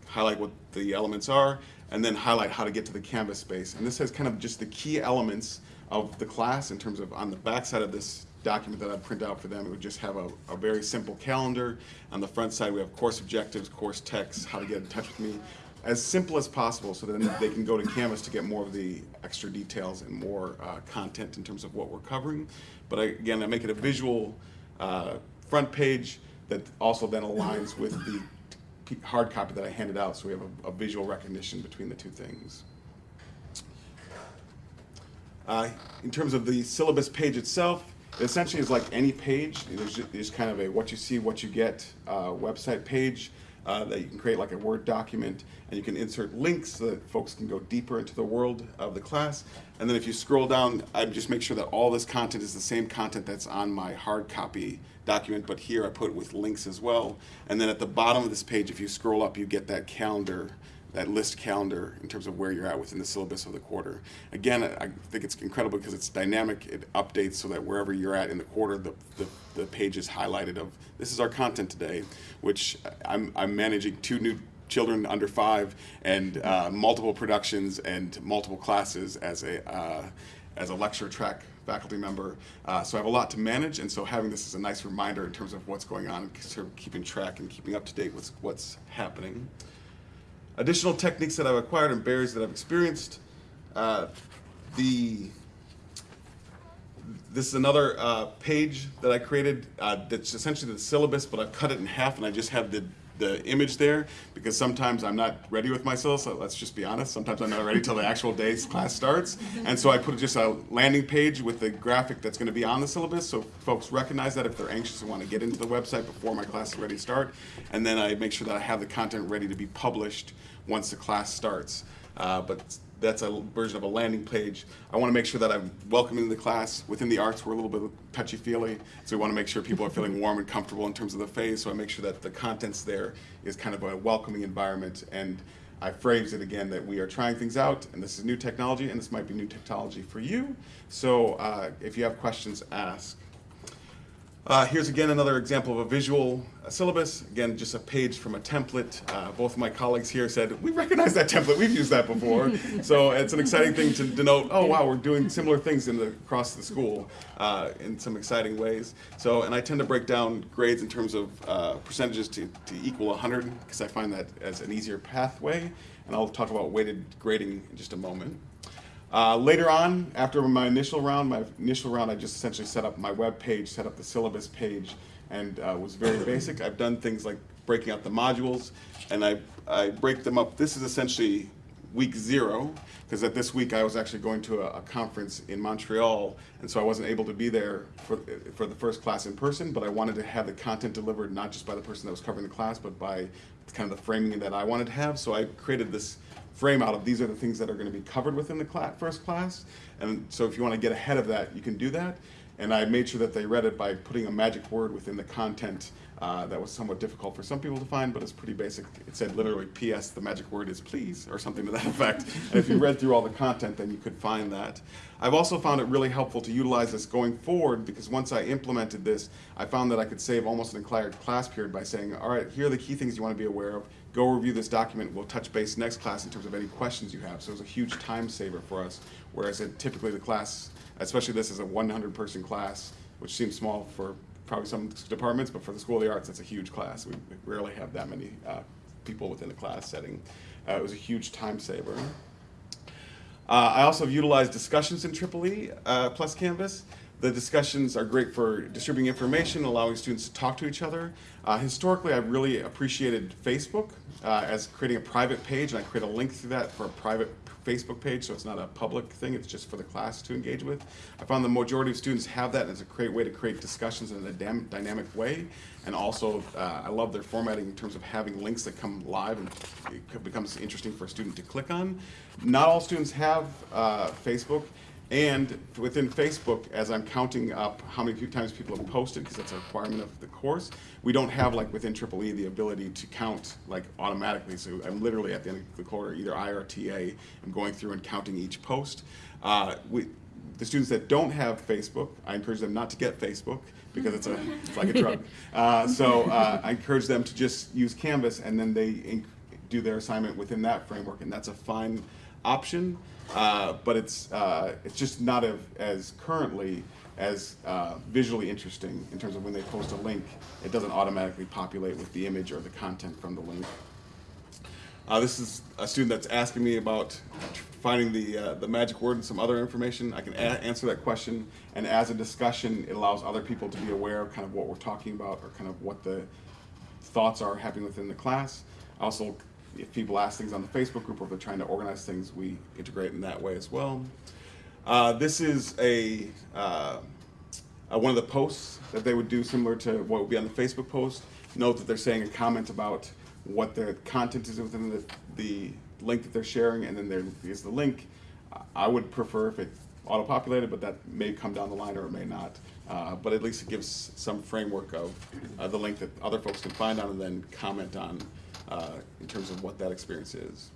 highlight what the elements are, and then highlight how to get to the Canvas space. And this has kind of just the key elements of the class in terms of on the back side of this document that I'd print out for them, it would just have a, a very simple calendar. On the front side, we have course objectives, course text, how to get in touch with me. As simple as possible so then they can go to Canvas to get more of the extra details and more uh, content in terms of what we're covering. But I, again, I make it a visual uh, front page that also then aligns with the hard copy that I handed out, so we have a, a visual recognition between the two things. Uh, in terms of the syllabus page itself, it essentially is like any page. There's just, there's kind of a what you see, what you get uh, website page uh, that you can create like a Word document, and you can insert links so that folks can go deeper into the world of the class. And then if you scroll down, I just make sure that all this content is the same content that's on my hard copy document, but here I put with links as well. And then at the bottom of this page, if you scroll up, you get that calendar that list calendar in terms of where you're at within the syllabus of the quarter. Again, I think it's incredible because it's dynamic. It updates so that wherever you're at in the quarter, the, the, the page is highlighted of this is our content today, which I'm, I'm managing two new children under five and uh, multiple productions and multiple classes as a, uh, as a lecture track faculty member. Uh, so I have a lot to manage, and so having this is a nice reminder in terms of what's going on, sort of keeping track and keeping up to date with what's happening. Additional techniques that I've acquired and barriers that I've experienced. Uh, the this is another uh, page that I created uh, that's essentially the syllabus, but I've cut it in half and I just have the, the image there because sometimes I'm not ready with myself. so let's just be honest. Sometimes I'm not ready till the actual day's class starts. And so I put just a landing page with the graphic that's going to be on the syllabus so folks recognize that if they're anxious and want to get into the website before my class is ready to start. And then I make sure that I have the content ready to be published once the class starts. Uh, but that's a version of a landing page. I want to make sure that I'm welcoming the class. Within the arts, we're a little bit touchy-feely, so we want to make sure people are feeling warm and comfortable in terms of the phase. So I make sure that the contents there is kind of a welcoming environment. And I phrase it again that we are trying things out, and this is new technology, and this might be new technology for you. So uh, if you have questions, ask. Uh, here's again another example of a visual uh, syllabus. Again, just a page from a template. Uh, both of my colleagues here said, we recognize that template, we've used that before. so it's an exciting thing to denote, oh wow, we're doing similar things in the, across the school uh, in some exciting ways. So, and I tend to break down grades in terms of uh, percentages to, to equal 100, because I find that as an easier pathway. And I'll talk about weighted grading in just a moment. Uh, later on, after my initial round, my initial round, I just essentially set up my web page, set up the syllabus page, and uh, was very basic. I've done things like breaking out the modules, and I, I break them up. This is essentially week zero, because at this week I was actually going to a, a, conference in Montreal, and so I wasn't able to be there for, for the first class in person, but I wanted to have the content delivered not just by the person that was covering the class, but by kind of the framing that I wanted to have. So I created this frame out of these are the things that are going to be covered within the first class. And so if you want to get ahead of that, you can do that. And I made sure that they read it by putting a magic word within the content uh, that was somewhat difficult for some people to find, but it's pretty basic. It said literally, P.S. the magic word is please, or something to that effect. and if you read through all the content, then you could find that. I've also found it really helpful to utilize this going forward because once I implemented this, I found that I could save almost an entire class period by saying, all right, here are the key things you want to be aware of go review this document. We'll touch base next class in terms of any questions you have. So it was a huge time saver for us. Whereas it, typically the class, especially this is a 100 person class, which seems small for probably some departments, but for the School of the Arts, it's a huge class. We, we rarely have that many uh, people within a class setting. Uh, it was a huge time saver. Uh, I also have utilized discussions in Triple E uh, plus Canvas. The discussions are great for distributing information, allowing students to talk to each other. Uh, historically, I've really appreciated Facebook uh, as creating a private page, and I create a link through that for a private Facebook page, so it's not a public thing, it's just for the class to engage with. I found the majority of students have that, and it's a great way to create discussions in a dynamic way. And also, uh, I love their formatting in terms of having links that come live and it becomes interesting for a student to click on. Not all students have uh, Facebook, and within Facebook, as I'm counting up how many times people have posted, because that's a requirement of the course, we don't have like within Triple E the ability to count like automatically. So I'm literally at the end of the quarter, either I or TA, am going through and counting each post. Uh, we, the students that don't have Facebook, I encourage them not to get Facebook because it's, a, it's like a drug. Uh, so uh, I encourage them to just use Canvas and then they do their assignment within that framework, and that's a fine option. Uh, but it's uh, it's just not as currently as uh, visually interesting in terms of when they post a link, it doesn't automatically populate with the image or the content from the link. Uh, this is a student that's asking me about finding the uh, the magic word and some other information. I can answer that question, and as a discussion, it allows other people to be aware of kind of what we're talking about or kind of what the thoughts are happening within the class. Also if people ask things on the Facebook group or if they're trying to organize things, we integrate in that way as well. Uh, this is a uh, uh, one of the posts that they would do similar to what would be on the Facebook post. Note that they're saying a comment about what the content is within the, the link that they're sharing, and then there is the link. I would prefer if it auto-populated, but that may come down the line or it may not. Uh, but at least it gives some framework of uh, the link that other folks can find on and then comment on in terms of what that experience is.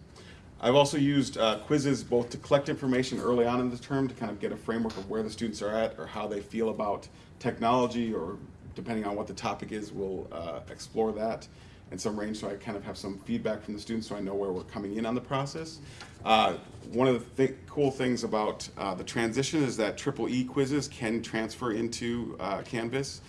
I've also used uh, quizzes both to collect information early on in the term to kind of get a framework of where the students are at or how they feel about technology or depending on what the topic is, we'll uh, explore that in some range so I kind of have some feedback from the students so I know where we're coming in on the process. Uh, one of the th cool things about uh, the transition is that triple E quizzes can transfer into uh, Canvas.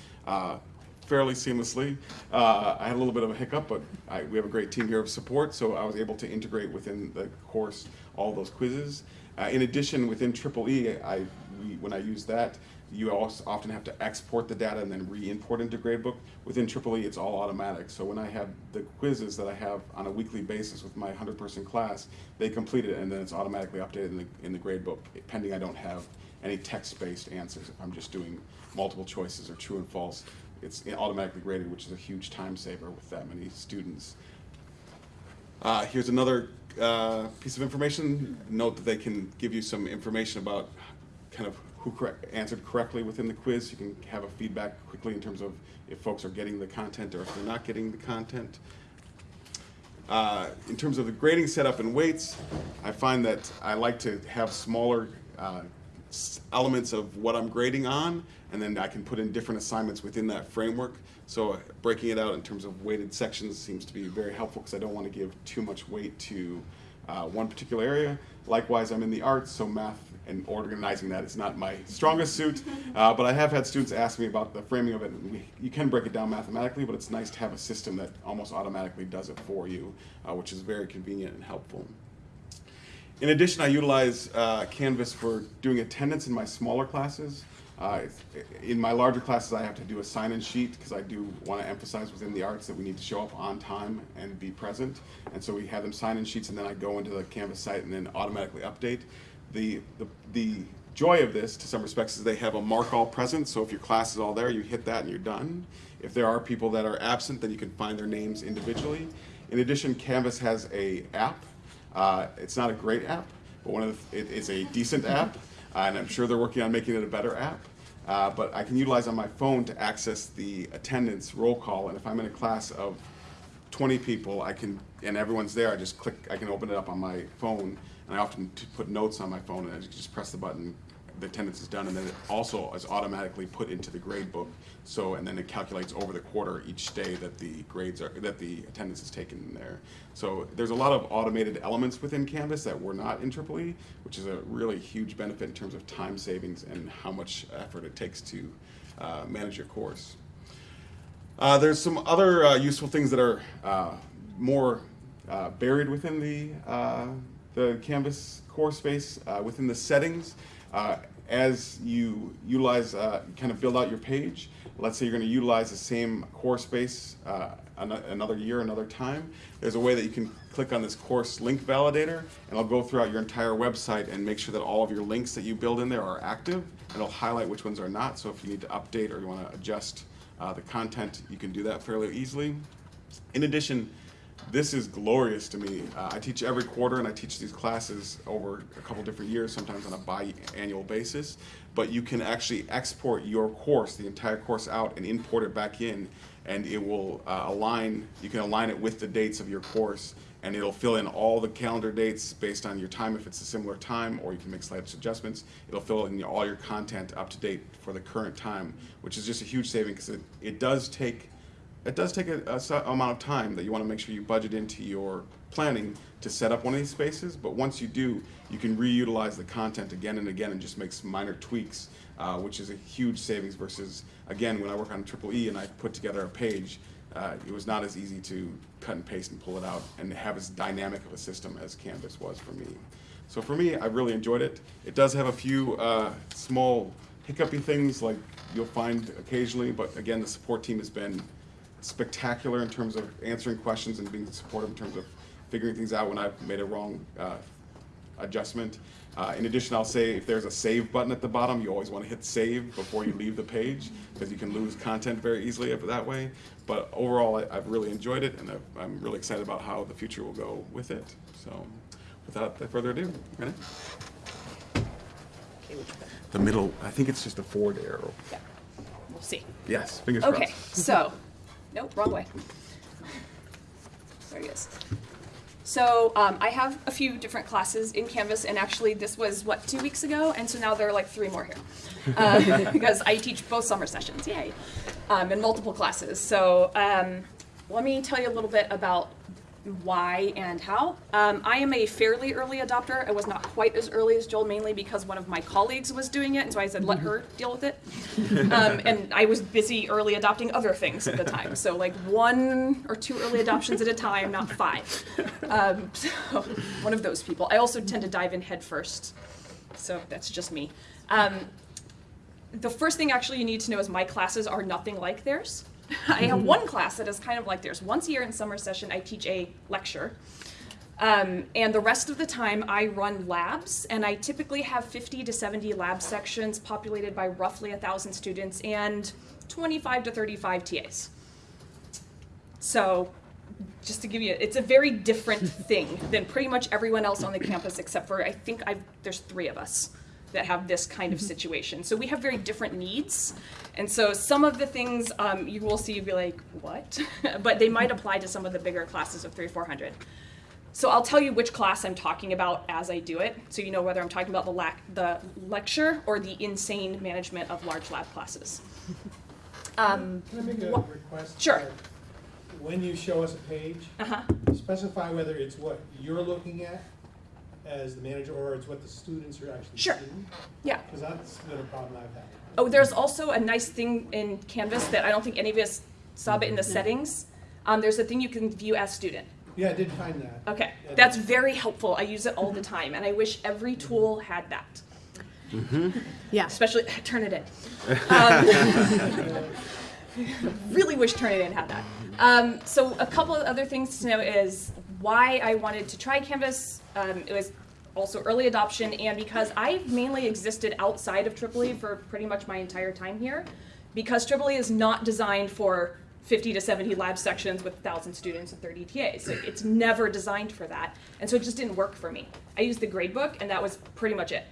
Fairly seamlessly. Uh, I had a little bit of a hiccup, but I, we have a great team here of support, so I was able to integrate within the course all those quizzes. Uh, in addition, within Triple E, I we, when I use that, you also often have to export the data and then re-import into Gradebook. Within Triple E, it's all automatic. So when I have the quizzes that I have on a weekly basis with my 100-person class, they complete it and then it's automatically updated in the, in the Gradebook, pending I don't have any text-based answers. If I'm just doing multiple choices or true and false, it's automatically graded, which is a huge time saver with that many students. Uh, here's another uh, piece of information. Note that they can give you some information about kind of who correct, answered correctly within the quiz. You can have a feedback quickly in terms of if folks are getting the content or if they're not getting the content. Uh, in terms of the grading setup and weights, I find that I like to have smaller uh, elements of what I'm grading on, and then I can put in different assignments within that framework. So uh, breaking it out in terms of weighted sections seems to be very helpful because I don't want to give too much weight to uh, one particular area. Likewise, I'm in the arts, so math and organizing that is not my strongest suit. Uh, but I have had students ask me about the framing of it. And we, you can break it down mathematically, but it's nice to have a system that almost automatically does it for you, uh, which is very convenient and helpful. In addition, I utilize uh, Canvas for doing attendance in my smaller classes. Uh, in my larger classes, I have to do a sign-in sheet because I do want to emphasize within the arts that we need to show up on time and be present. And so we have them sign-in sheets, and then I go into the Canvas site and then automatically update. The, the, the joy of this, to some respects, is they have a mark all present. So if your class is all there, you hit that and you're done. If there are people that are absent, then you can find their names individually. In addition, Canvas has a app. Uh, it's not a great app, but one of the, it is a decent app, and I'm sure they're working on making it a better app. Uh, but I can utilize on my phone to access the attendance roll call, and if I'm in a class of 20 people, I can, and everyone's there, I just click, I can open it up on my phone, and I often put notes on my phone, and I just press the button, the attendance is done, and then it also is automatically put into the grade book. So, and then it calculates over the quarter each day that the grades are, that the attendance is taken in there. So there's a lot of automated elements within Canvas that were not in Triple E, which is a really huge benefit in terms of time savings and how much effort it takes to uh, manage your course. Uh, there's some other uh, useful things that are uh, more uh, buried within the, uh, the Canvas course space, uh, within the settings. As you utilize, uh, kind of build out your page, let's say you're going to utilize the same course space uh, an- another year, another time, there's a way that you can click on this course link validator, and it'll go throughout your entire website and make sure that all of your links that you build in there are active, and it'll highlight which ones are not. So if you need to update or you want to adjust uh, the content, you can do that fairly easily. In addition, this is glorious to me. Uh, I teach every quarter and I teach these classes over a couple different years, sometimes on a biannual basis. But you can actually export your course, the entire course out, and import it back in, and it will uh, align. You can align it with the dates of your course, and it'll fill in all the calendar dates based on your time if it's a similar time, or you can make slight adjustments. It'll fill in all your content up to date for the current time, which is just a huge saving because it, it does take it does take a, a amount of time that you want to make sure you budget into your planning to set up one of these spaces. But once you do, you can reutilize the content again and again and just make some minor tweaks, uh, which is a huge savings versus, again, when I work on Triple E and I put together a page, uh, it was not as easy to cut and paste and pull it out and have as dynamic of a system as Canvas was for me. So for me, I really enjoyed it. It does have a few uh, small hiccupy things like you'll find occasionally, but again, the support team has been spectacular in terms of answering questions and being supportive in terms of figuring things out when I've made a wrong uh, adjustment. Uh, in addition, I'll say if there's a save button at the bottom, you always want to hit save before you leave the page because you can lose content very easily that way. But overall, I, I've really enjoyed it and I've, I'm really excited about how the future will go with it. So, without further ado, Renee? The middle, I think it's just a forward arrow. Yeah, we'll see. Yes, fingers Okay, crossed. so, nope, wrong way. There he is. So um, I have a few different classes in Canvas, and actually this was what two weeks ago, and so now there are like three more here uh, because I teach both summer sessions, yay, um, in multiple classes. So um, let me tell you a little bit about why and how. Um, I am a fairly early adopter. I was not quite as early as Joel, mainly because one of my colleagues was doing it, and so I said, let her deal with it. Um, and I was busy early adopting other things at the time. So, like one or two early adoptions at a time, not five. Um, so, one of those people. I also tend to dive in head first. So, that's just me. Um, the first thing actually you need to know is my classes are nothing like theirs. I have one class that is kind of like theirs. Once a year in summer session, I teach a lecture. Um, and the rest of the time, I run labs, and I typically have 50 to 70 lab sections populated by roughly 1,000 students and 25 to 35 TAs. So, just to give you, it's a very different thing than pretty much everyone else on the campus, except for I think I've, there's three of us that have this kind of situation. So we have very different needs. And so some of the things um, you will see, you'll be like, what? but they might apply to some of the bigger classes of three, 400. So I'll tell you which class I'm talking about as I do it, so you know whether I'm talking about the, lac- the lecture or the insane management of large lab classes. Um, Can I make a request? Sure. When you show us a page, uh-huh. specify whether it's what you're looking at as the manager or it's what the students are actually Sure. seeing. Yeah. Because that's been a problem I've had. Oh, there's also a nice thing in Canvas that I don't think any of us saw, but in the settings, um, there's a thing you can view as student. Yeah, I did find that. Okay, Yeah. that's very helpful. I use it all the time, and I wish every tool had that. Yeah. Especially Turnitin. Um, really wish Turnitin had that. Um, so a couple of other things to know is why I wanted to try Canvas. Um, it was also early adoption, and because I've mainly existed outside of Triple E for pretty much my entire time here, because Triple E is not designed for 50 to 70 lab sections with 1,000 students and 30 TAs. Like, it's never designed for that, and so it just didn't work for me. I used the gradebook, and that was pretty much it.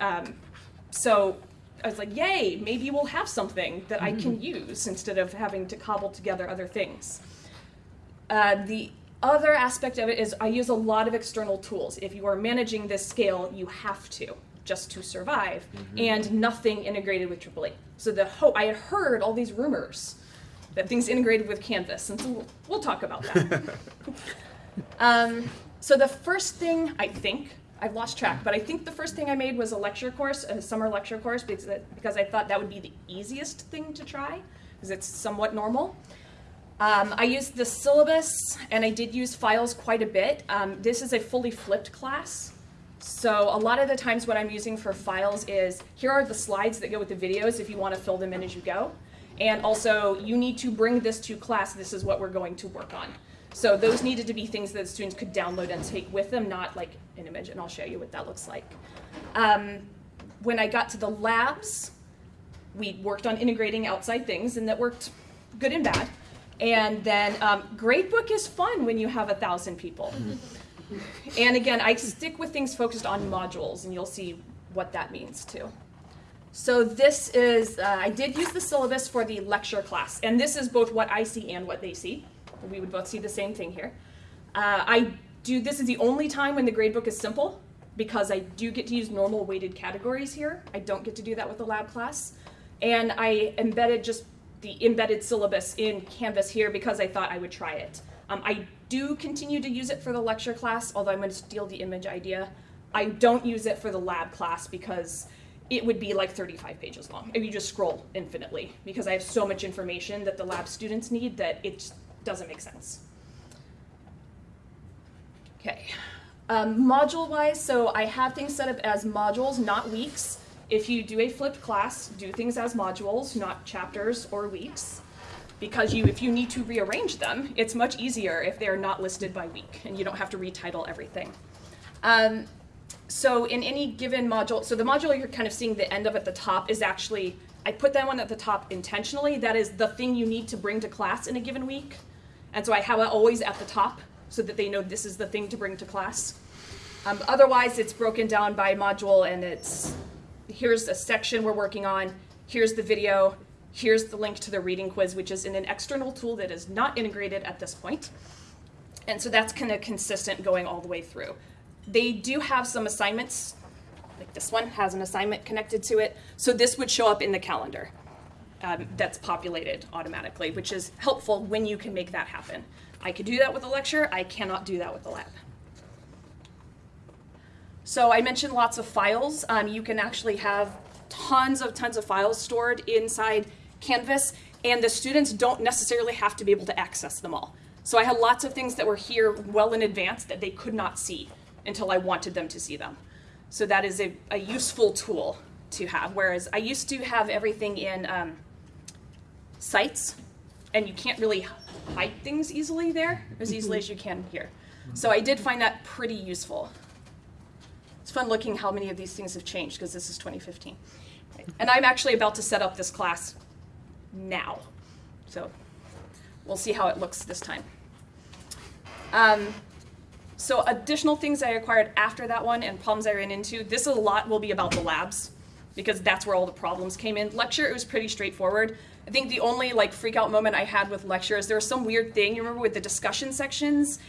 Um, so I was like, yay, maybe we'll have something that I can use instead of having to cobble together other things. Uh, the other aspect of it is I use a lot of external tools. If you are managing this scale, you have to just to survive, and nothing integrated with EEE. So the hope I had heard all these rumors that things integrated with Canvas, and so we'll, we'll talk about that. um, so the first thing I think I've lost track, but I think the first thing I made was a lecture course, a summer lecture course, because because I thought that would be the easiest thing to try, because it's somewhat normal. Um, I used the syllabus, and I did use files quite a bit. Um, this is a fully flipped class. So a lot of the times what I'm using for files is, here are the slides that go with the videos if you want to fill them in as you go. And also, you need to bring this to class, this is what we're going to work on. So those needed to be things that students could download and take with them, not like an image, and I'll show you what that looks like. Um, when I got to the labs, we worked on integrating outside things, and that worked good and bad. And then um, Gradebook is fun when you have a thousand people. and again, I stick with things focused on modules, and you'll see what that means too. So this is, uh, I did use the syllabus for the lecture class, and this is both what I see and what they see. We would both see the same thing here. Uh, I do, this is the only time when the gradebook is simple, because I do get to use normal weighted categories here. I don't get to do that with the lab class. And I embedded just the embedded syllabus in Canvas here because I thought I would try it. Um, I do continue to use it for the lecture class, although I'm going to steal the image idea. I don't use it for the lab class because it would be like 35 pages long if you just scroll infinitely because I have so much information that the lab students need that it doesn't make sense. Okay. Um, module wise, so I have things set up as modules, not weeks. If you do a flipped class, do things as modules, not chapters or weeks. Because you, if you need to rearrange them, it's much easier if they're not listed by week and you don't have to retitle everything. Um, so in any given module, so the module you're kind of seeing the end of at the top is actually, I put that one at the top intentionally. That is the thing you need to bring to class in a given week. And so I have it always at the top so that they know this is the thing to bring to class. Um, otherwise, it's broken down by module and it's here's a section we're working on, here's the video, here's the link to the reading quiz, which is in an external tool that is not integrated at this point. And so that's kind of consistent going all the way through. They do have some assignments, like this one has an assignment connected to it, so this would show up in the calendar. Um, that's populated automatically, which is helpful when you can make that happen. I could do that with a lecture, I cannot do that with a lab. So I mentioned lots of files. Um, you can actually have tons of tons of files stored inside Canvas, and the students don't necessarily have to be able to access them all. So I had lots of things that were here well in advance that they could not see until I wanted them to see them. So that is a, a useful tool to have. Whereas I used to have everything in um, sites, and you can't really hide things easily there as easily as you can here. So I did find that pretty useful. It's fun looking how many of these things have changed because this is 2015. And I'm actually about to set up this class now. So we'll see how it looks this time. Um, so additional things I acquired after that one and problems I ran into, this a lot will be about the labs because that's where all the problems came in. Lecture, it was pretty straightforward. I think the only like freak out moment I had with lecture is there was some weird thing, you remember with the discussion sections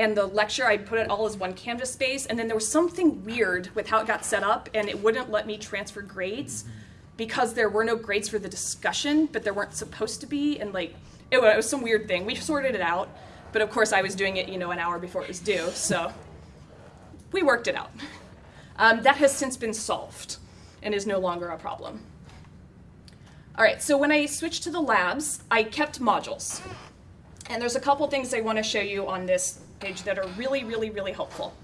and the lecture, I put it all as one Canvas space and then there was something weird with how it got set up and it wouldn't let me transfer grades because there were no grades for the discussion, but there weren't supposed to be and like, it was, it was some weird thing. We sorted it out, but of course I was doing it, you know, an hour before it was due, so we worked it out. Um, that has since been solved and is no longer a problem. All right, so when I switched to the labs, I kept modules. And there's a couple things I want to show you on this page that are really, really, really helpful.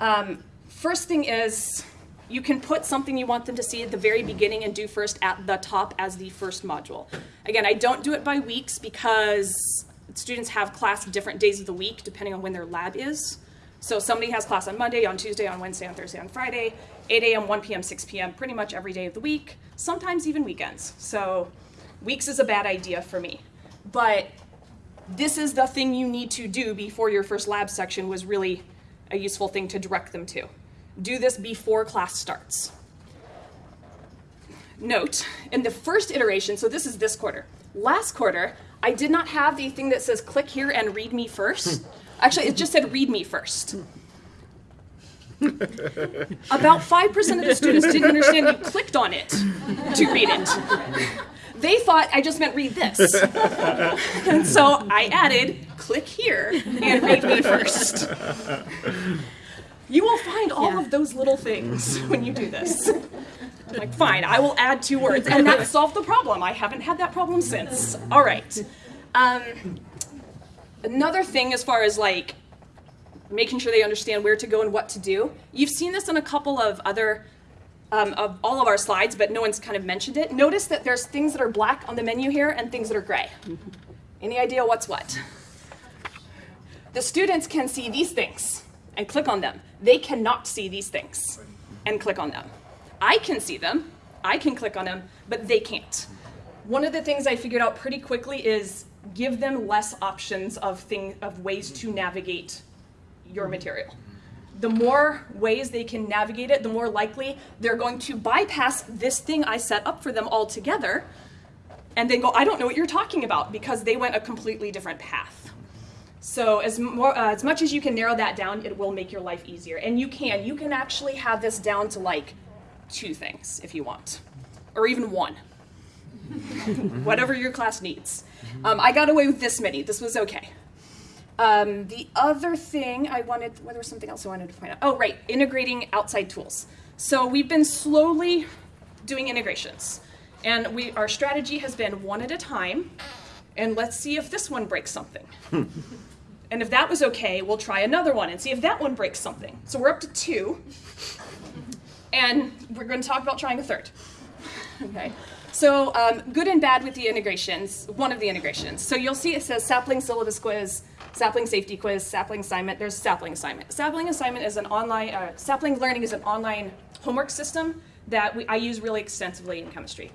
Um, first thing is you can put something you want them to see at the very beginning and do first at the top as the first module. Again, I don't do it by weeks because students have class different days of the week depending on when their lab is. So somebody has class on Monday, on Tuesday, on Wednesday, on Thursday, on Friday, 8 a.m., 1 p.m., 6 p.m., pretty much every day of the week, sometimes even weekends. So weeks is a bad idea for me. But this is the thing you need to do before your first lab section was really a useful thing to direct them to. Do this before class starts. Note, in the first iteration, so this is this quarter, last quarter, I did not have the thing that says click here and read me first. Actually, it just said read me first. About 5% of the students didn't understand you clicked on it to read it. They thought I just meant read this. and so I added click here and read me first. You will find all Yeah. of those little things when you do this. I'm like, fine, I will add two words. And that solved the problem. I haven't had that problem since. All right. Um, another thing as far as like making sure they understand where to go and what to do. You've seen this in a couple of other um, of all of our slides, but no one's kind of mentioned it. Notice that there's things that are black on the menu here and things that are gray. Any idea what's what? The students can see these things and click on them. They cannot see these things and click on them. I can see them, I can click on them, but they can't. One of the things I figured out pretty quickly is give them less options of thing of ways to navigate your material. The more ways they can navigate it, the more likely they're going to bypass this thing I set up for them altogether and then go, I don't know what you're talking about because they went a completely different path. So as, more, uh, as much as you can narrow that down, it will make your life easier. And you can. You can actually have this down to like two things if you want, or even one. Whatever your class needs. Um, I got away with this many. This was okay. Um, the other thing I wanted, well, there was something else I wanted to point out. Oh, right, integrating outside tools. So we've been slowly doing integrations. And we, our strategy has been one at a time, and let's see if this one breaks something. and if that was okay, we'll try another one and see if that one breaks something. So we're up to two, and we're going to talk about trying a third. Okay. So um, good and bad with the integrations, one of the integrations. So you'll see it says sapling syllabus quiz, sapling safety quiz, sapling assignment. There's sapling assignment. Sapling assignment is an online, uh, sapling learning is an online homework system that we, I use really extensively in chemistry.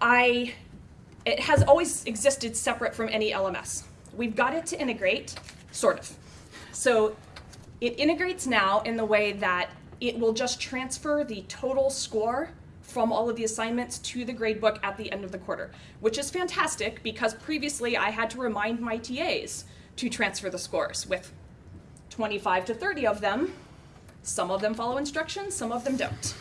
I, it has always existed separate from any LMS. We've got it to integrate, sort of. So it integrates now in the way that it will just transfer the total score from all of the assignments to the gradebook at the end of the quarter, which is fantastic because previously I had to remind my TAs to transfer the scores with 25 to 30 of them. Some of them follow instructions, some of them don't.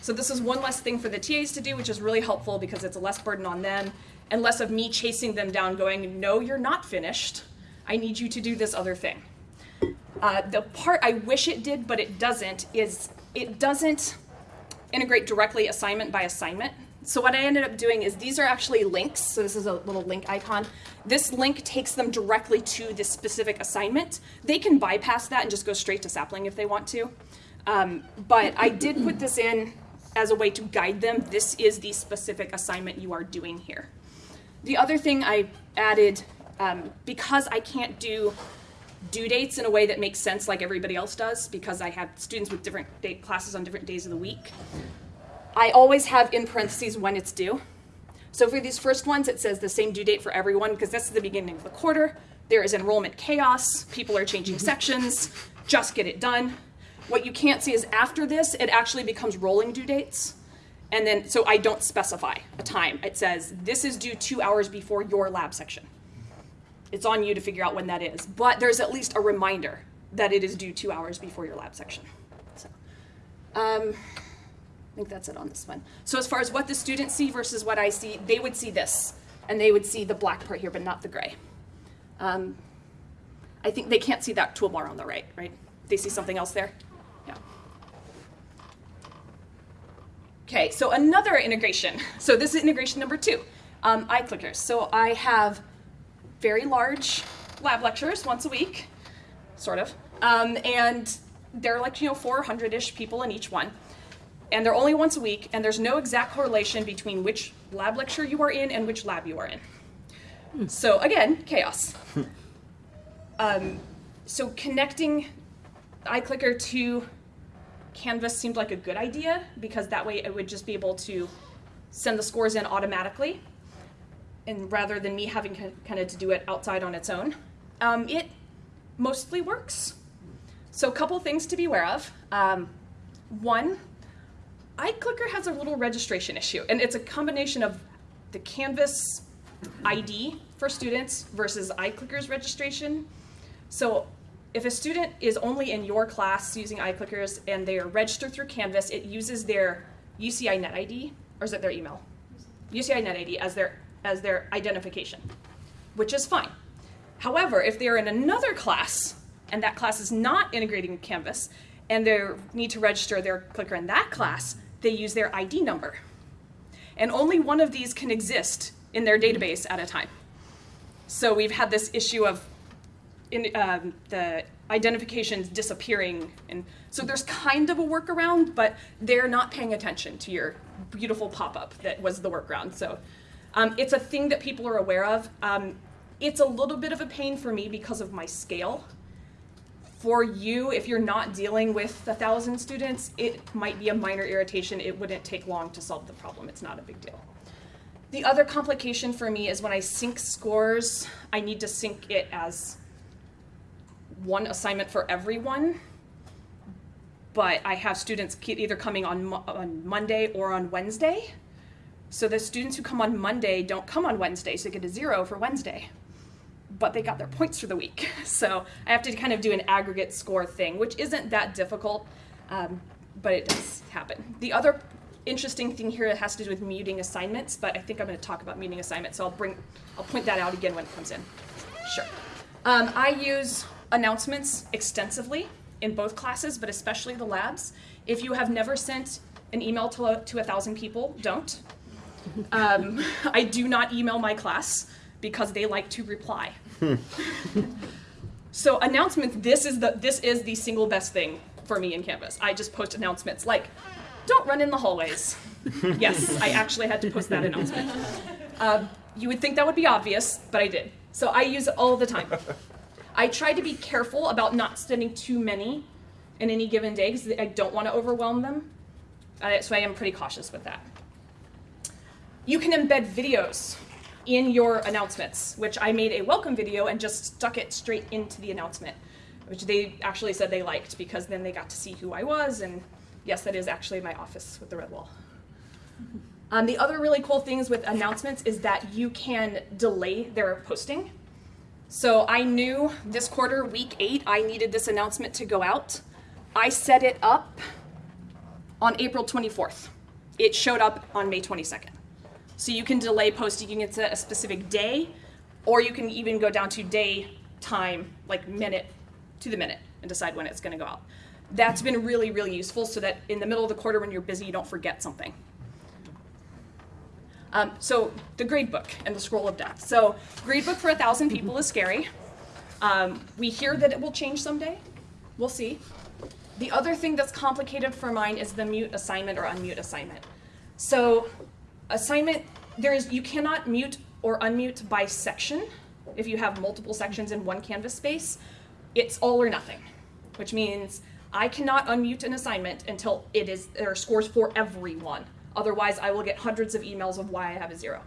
So this is one less thing for the TAs to do, which is really helpful because it's a less burden on them and less of me chasing them down going, no, you're not finished. I need you to do this other thing. Uh, the part I wish it did, but it doesn't, is it doesn't integrate directly assignment by assignment. So what I ended up doing is these are actually links. So this is a little link icon. This link takes them directly to this specific assignment. They can bypass that and just go straight to sapling if they want to. Um, but I did put this in as a way to guide them. This is the specific assignment you are doing here. The other thing I added, um, because I can't do due dates in a way that makes sense like everybody else does, because I have students with different date classes on different days of the week, I always have in parentheses when it's due. So for these first ones, it says the same due date for everyone because this is the beginning of the quarter. There is enrollment chaos. People are changing sections. Just get it done. What you can't see is after this, it actually becomes rolling due dates. And then, so I don't specify a time. It says this is due two hours before your lab section. It's on you to figure out when that is. But there's at least a reminder that it is due two hours before your lab section. So, um, I think that's it on this one. So as far as what the students see versus what I see, they would see this, and they would see the black part here, but not the gray. Um, I think they can't see that toolbar on the right, right? They see something else there? Yeah. Okay, so another integration. So this is integration number two, um, iClickers. So I have very large lab lectures once a week, sort of, um, and they're like, you know, 400-ish people in each one and they're only once a week, and there's no exact correlation between which lab lecture you are in and which lab you are in. So again, chaos. um, so connecting iClicker to Canvas seemed like a good idea because that way it would just be able to send the scores in automatically, and rather than me having kind of to do it outside on its own. Um, it mostly works. So a couple things to be aware of. Um, one, iClicker has a little registration issue, and it's a combination of the Canvas ID for students versus iClicker's registration. So if a student is only in your class using iClickers and they are registered through Canvas, it uses their UCI Net ID, or is it their email? UCI Net ID as their, as their identification, which is fine. However, if they're in another class and that class is not integrating with Canvas and they need to register their clicker in that class, they use their ID number. And only one of these can exist in their database at a time. So we've had this issue of in, um, the identifications disappearing. And so there's kind of a workaround, but they're not paying attention to your beautiful pop-up that was the workaround. So um, it's a thing that people are aware of. Um, it's a little bit of a pain for me because of my scale for you, if you're not dealing with a thousand students, it might be a minor irritation. It wouldn't take long to solve the problem. It's not a big deal. The other complication for me is when I sync scores, I need to sync it as one assignment for everyone. But I have students either coming on, on Monday or on Wednesday. So the students who come on Monday don't come on Wednesday, so they get a zero for Wednesday but they got their points for the week. So I have to kind of do an aggregate score thing, which isn't that difficult, um, but it does happen. The other interesting thing here has to do with muting assignments, but I think I'm going to talk about muting assignments, so I'll bring, I'll point that out again when it comes in. Sure. Um, I use announcements extensively in both classes, but especially the labs. If you have never sent an email to to a thousand people, don't. Um, I do not email my class because they like to reply. so announcements, this is the this is the single best thing for me in Canvas. I just post announcements like, don't run in the hallways. yes, I actually had to post that announcement. Uh, you would think that would be obvious, but I did. So I use it all the time. I try to be careful about not sending too many in any given day because I don't want to overwhelm them. Uh, so I am pretty cautious with that. You can embed videos in your announcements, which I made a welcome video and just stuck it straight into the announcement, which they actually said they liked because then they got to see who I was. And yes, that is actually my office with the red wall. Um, the other really cool things with announcements is that you can delay their posting. So I knew this quarter, week eight, I needed this announcement to go out. I set it up on April 24th. It showed up on May 22nd. So you can delay posting, you can set a specific day, or you can even go down to day, time, like minute to the minute, and decide when it's gonna go out. That's been really, really useful so that in the middle of the quarter when you're busy, you don't forget something. Um, so the gradebook and the scroll of death. So gradebook for a thousand people is scary. Um, we hear that it will change someday. We'll see. The other thing that's complicated for mine is the mute assignment or unmute assignment. So assignment, there is, you cannot mute or unmute by section if you have multiple sections in one Canvas space. It's all or nothing, which means I cannot unmute an assignment until it is, there are scores for everyone. Otherwise, I will get hundreds of emails of why I have a zero.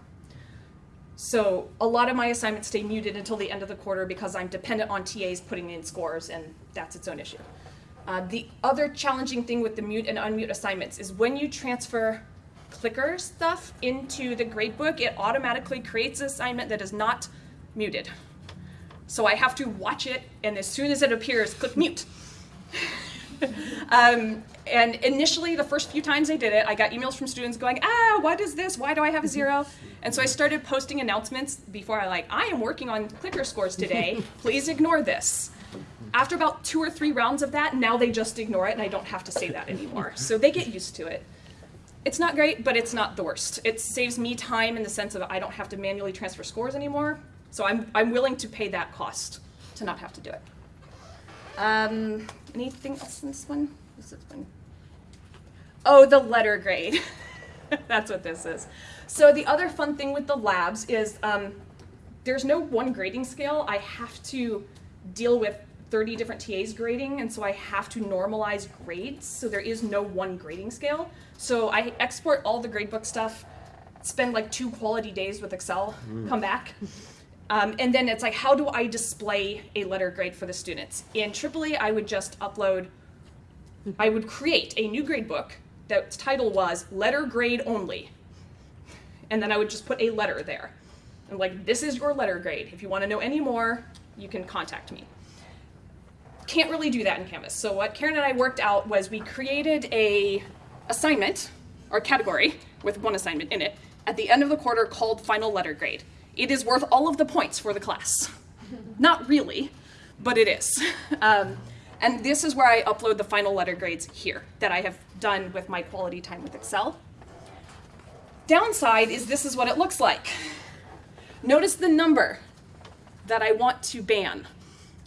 So a lot of my assignments stay muted until the end of the quarter because I'm dependent on TAs putting in scores, and that's its own issue. Uh, the other challenging thing with the mute and unmute assignments is when you transfer clicker stuff into the gradebook, it automatically creates an assignment that is not muted. So I have to watch it, and as soon as it appears, click mute. um, and initially, the first few times I did it, I got emails from students going, ah, what is this? Why do I have a zero? And so I started posting announcements before I like, I am working on clicker scores today. Please ignore this. After about two or three rounds of that, now they just ignore it and I don't have to say that anymore. So they get used to it. It's not great, but it's not the worst. It saves me time in the sense of I don't have to manually transfer scores anymore. So I'm, I'm willing to pay that cost to not have to do it. Um, anything else in this one? This is one. Oh, the letter grade. That's what this is. So the other fun thing with the labs is um, there's no one grading scale. I have to deal with 30 different TAs grading, and so I have to normalize grades. So there is no one grading scale. So I export all the gradebook stuff, spend like two quality days with Excel, come back. Um, and then it's like, how do I display a letter grade for the students? In Tripoli, I would just upload, I would create a new gradebook that title was letter grade only. And then I would just put a letter there. And like, this is your letter grade. If you want to know any more, you can contact me. Can't really do that in Canvas. So what Karen and I worked out was we created a assignment or category with one assignment in it at the end of the quarter called final letter grade. It is worth all of the points for the class. Not really, but it is. Um, and this is where I upload the final letter grades here that I have done with my quality time with Excel. Downside is this is what it looks like. Notice the number that I want to ban.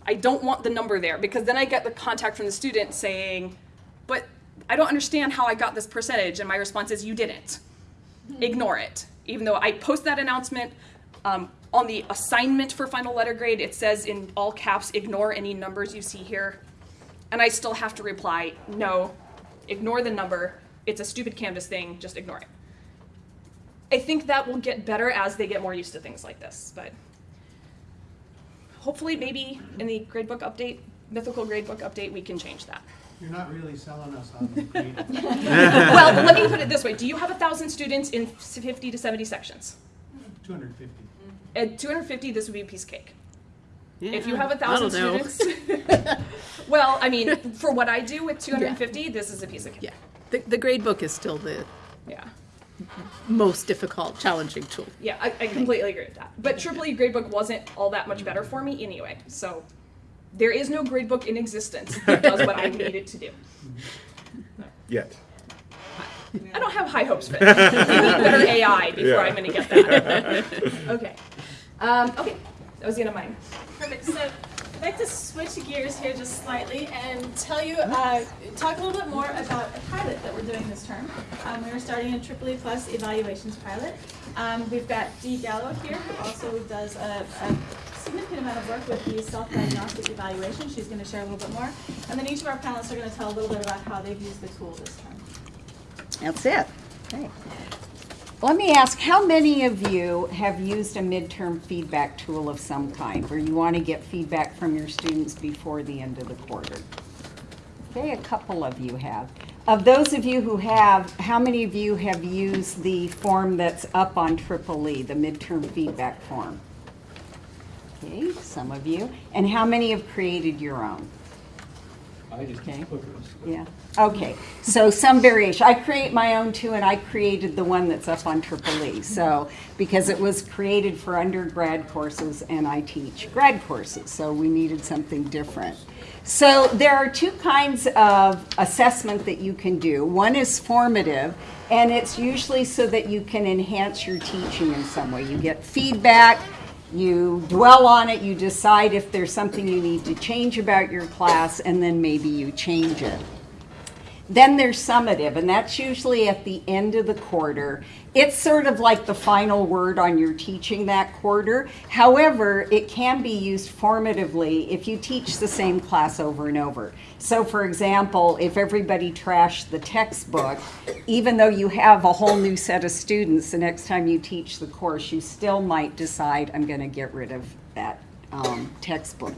I don't want the number there because then I get the contact from the student saying, but I don't understand how I got this percentage. And my response is, you didn't. Ignore it. Even though I post that announcement um, on the assignment for final letter grade, it says in all caps, ignore any numbers you see here. And I still have to reply, no, ignore the number. It's a stupid Canvas thing, just ignore it. I think that will get better as they get more used to things like this, but hopefully maybe in the gradebook update, mythical gradebook update, we can change that. You're not really selling us on the grade. well, let me put it this way. Do you have a thousand students in 50 to 70 sections? Two hundred and fifty. Uh, At 250, this would be a piece of cake. Yeah, if you have a thousand that'll do. students, well, I mean, for what I do with 250, this is a piece of cake. Yeah, the, the grade book is still the Yeah. Most difficult, challenging tool. Yeah, I, I completely agree with that. But Triple E gradebook wasn't all that much better for me anyway. So there is no gradebook in existence that does what I need it to do. Yet. I don't have high hopes for it. We need better AI before Yeah. I'm going to get that. okay. Um, okay. That was the end of mine. Perfect. So I'd like to switch gears here just slightly and tell you, uh, talk a little bit more about a pilot that we're doing this term. Um, we are starting a Triple E Plus evaluations pilot. Um, we've got Dee Gallo here, who also does a, a significant amount of work with the self-diagnostic evaluation. She's going to share a little bit more. And then each of our panelists are going to tell a little bit about how they've used the tool this term. That's it. Okay. Let me ask, how many of you have used a midterm feedback tool of some kind, where you want to get feedback from your students before the end of the quarter? Okay, a couple of you have. Of those of you who have, how many of you have used the form that's up on Triple E, the midterm feedback form? Okay, some of you. And how many have created your own? I just Okay. clickers. Yeah, okay, so some variation. I create my own too, and I created the one that's up on Triple E. So, because it was created for undergrad courses and I teach grad courses, so we needed something different. So there are two kinds of assessment that you can do. One is formative, and it's usually so that you can enhance your teaching in some way. You get feedback, you dwell on it, you decide if there's something you need to change about your class, and then maybe you change it. Then there's summative, and that's usually at the end of the quarter. It's sort of like the final word on your teaching that quarter. However, it can be used formatively if you teach the same class over and over. So, for example, if everybody trashed the textbook, even though you have a whole new set of students, the next time you teach the course, you still might decide, I'm going to get rid of that um, textbook.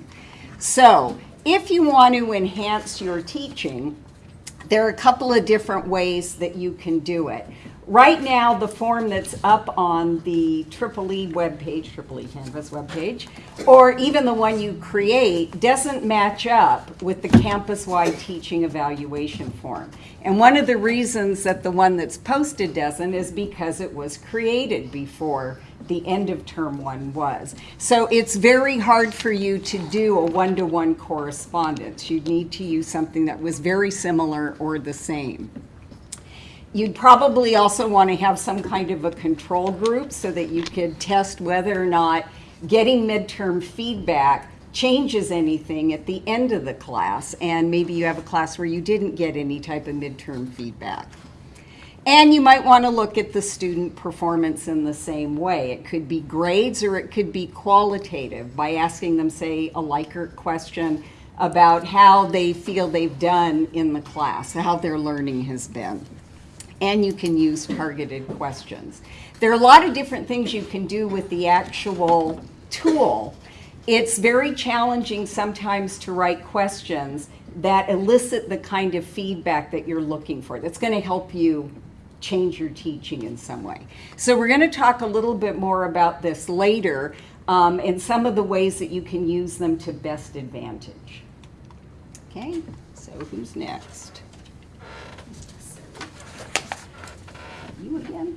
So, if you want to enhance your teaching, there are a couple of different ways that you can do it. Right now, the form that's up on the Triple E webpage, Triple E Canvas webpage, or even the one you create, doesn't match up with the campus-wide teaching evaluation form. And one of the reasons that the one that's posted doesn't is because it was created before the end of term one was. So it's very hard for you to do a one-to-one correspondence. You'd need to use something that was very similar or the same. You'd probably also want to have some kind of a control group so that you could test whether or not getting midterm feedback changes anything at the end of the class. And maybe you have a class where you didn't get any type of midterm feedback. And you might want to look at the student performance in the same way. It could be grades or it could be qualitative by asking them, say, a Likert question about how they feel they've done in the class, how their learning has been. And you can use targeted questions. There are a lot of different things you can do with the actual tool. It's very challenging sometimes to write questions that elicit the kind of feedback that you're looking for. That's going to help you change your teaching in some way. So we're going to talk a little bit more about this later um, and some of the ways that you can use them to best advantage. Okay, so who's next? You again?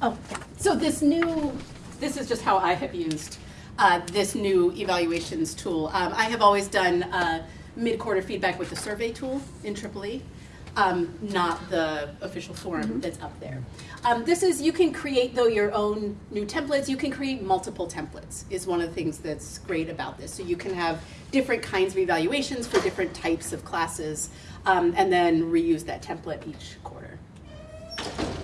Oh, so this new, this is just how I have used uh, this new evaluations tool. Um, I have always done uh, mid-quarter feedback with the survey tool in Triple E, um, not the official form that's up there. Um, this is, you can create though your own new templates. You can create multiple templates is one of the things that's great about this. So you can have different kinds of evaluations for different types of classes um, and then reuse that template each quarter.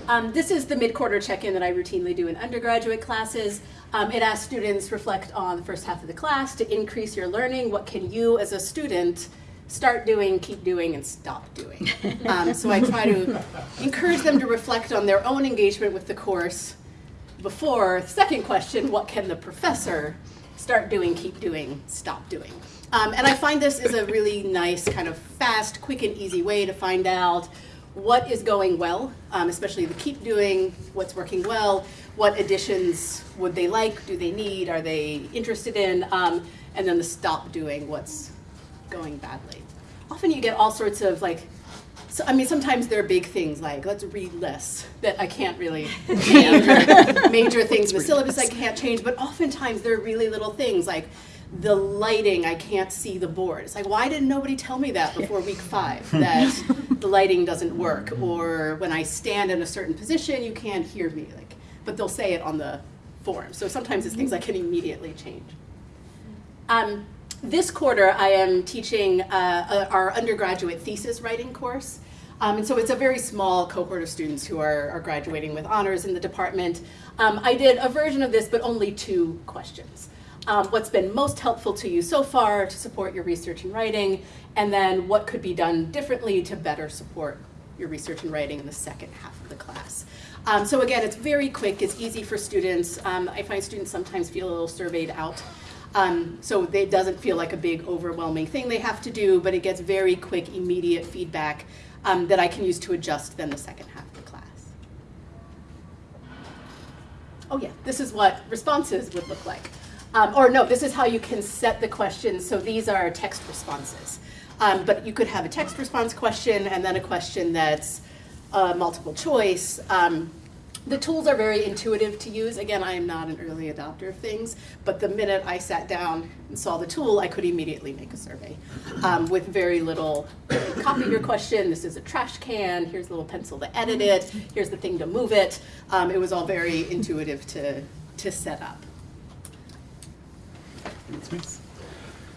Um, this is the mid-quarter check-in that I routinely do in undergraduate classes. Um, it asks students reflect on the first half of the class to increase your learning. What can you as a student start doing, keep doing, and stop doing? Um, so I try to encourage them to reflect on their own engagement with the course before, second question, what can the professor start doing, keep doing, stop doing? Um, and I find this is a really nice kind of fast, quick, and easy way to find out what is going well, um, especially the keep doing, what's working well, what additions would they like, do they need, are they interested in, um, and then the stop doing, what's going badly. Often you get all sorts of like, so, I mean, sometimes there are big things like, let's read less, that I can't really change, or major things in the syllabus I can't change, but oftentimes there are really little things like, the lighting, I can't see the board. It's like, why didn't nobody tell me that before week five, that the lighting doesn't work? Or when I stand in a certain position, you can't hear me. Like, but they'll say it on the form. So sometimes it's things I can immediately change. Um, this quarter, I am teaching uh, our undergraduate thesis writing course. Um, and so it's a very small cohort of students who are, are graduating with honors in the department. Um, I did a version of this, but only two questions um, what's been most helpful to you so far to support your research and writing, and then what could be done differently to better support your research and writing in the second half of the class. Um, so again, it's very quick, it's easy for students. Um, I find students sometimes feel a little surveyed out. Um, so it doesn't feel like a big overwhelming thing they have to do, but it gets very quick, immediate feedback um, that I can use to adjust then the second half of the class. Oh yeah, this is what responses would look like. Um, or no, this is how you can set the questions. So these are text responses. Um, but you could have a text response question and then a question that's uh, multiple choice. Um, the tools are very intuitive to use. Again, I am not an early adopter of things, but the minute I sat down and saw the tool, I could immediately make a survey um, with very little, copy your question, this is a trash can, here's a little pencil to edit it, here's the thing to move it. Um, it was all very intuitive to, to set up.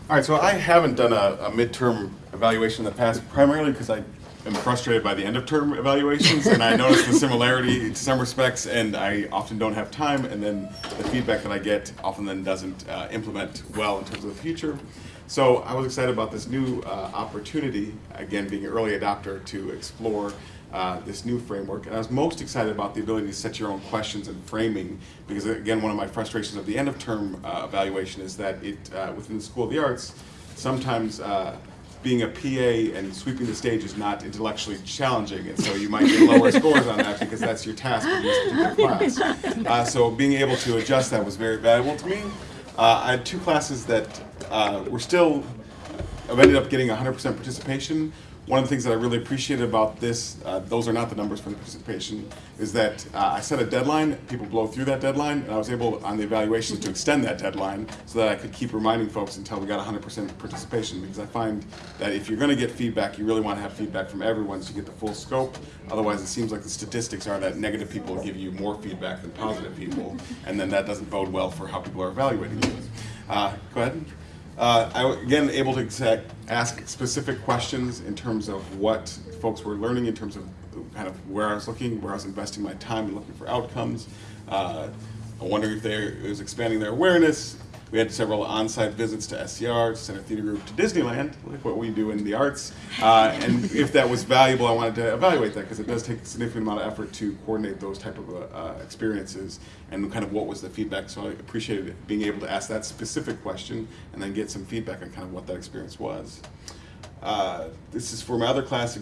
All right, so I haven't done a, a midterm evaluation in the past, primarily because I am frustrated by the end of term evaluations, and I notice the similarity to some respects, and I often don't have time, and then the feedback that I get often then doesn't uh, implement well in terms of the future. So I was excited about this new uh, opportunity, again, being an early adopter, to explore uh, this new framework. And I was most excited about the ability to set your own questions and framing, because again, one of my frustrations of the end of term uh, evaluation is that it, uh, within the School of the Arts, sometimes uh, being a PA and sweeping the stage is not intellectually challenging, and so you might get lower scores on that because that's your task in this particular class. Uh, so being able to adjust that was very valuable to me. Uh, I had two classes that uh, were still, I've ended up getting 100% participation. One of the things that I really appreciated about this, uh, those are not the numbers for the participation, is that uh, I set a deadline, people blow through that deadline, and I was able on the evaluations to extend that deadline so that I could keep reminding folks until we got 100% participation because I find that if you're going to get feedback, you really want to have feedback from everyone so you get the full scope. Otherwise, it seems like the statistics are that negative people give you more feedback than positive people, and then that doesn't bode well for how people are evaluating you. Uh, go ahead. Uh, I again able to exa- ask specific questions in terms of what folks were learning, in terms of kind of where I was looking, where I was investing my time and looking for outcomes. Uh, I wonder if they was expanding their awareness. We had several on-site visits to SCR, to Center Theater Group, to Disneyland, like what we do in the arts. Uh, and if that was valuable, I wanted to evaluate that because it does take a significant amount of effort to coordinate those type of uh, experiences and kind of what was the feedback. So I appreciated being able to ask that specific question and then get some feedback on kind of what that experience was. Uh, this is for my other class,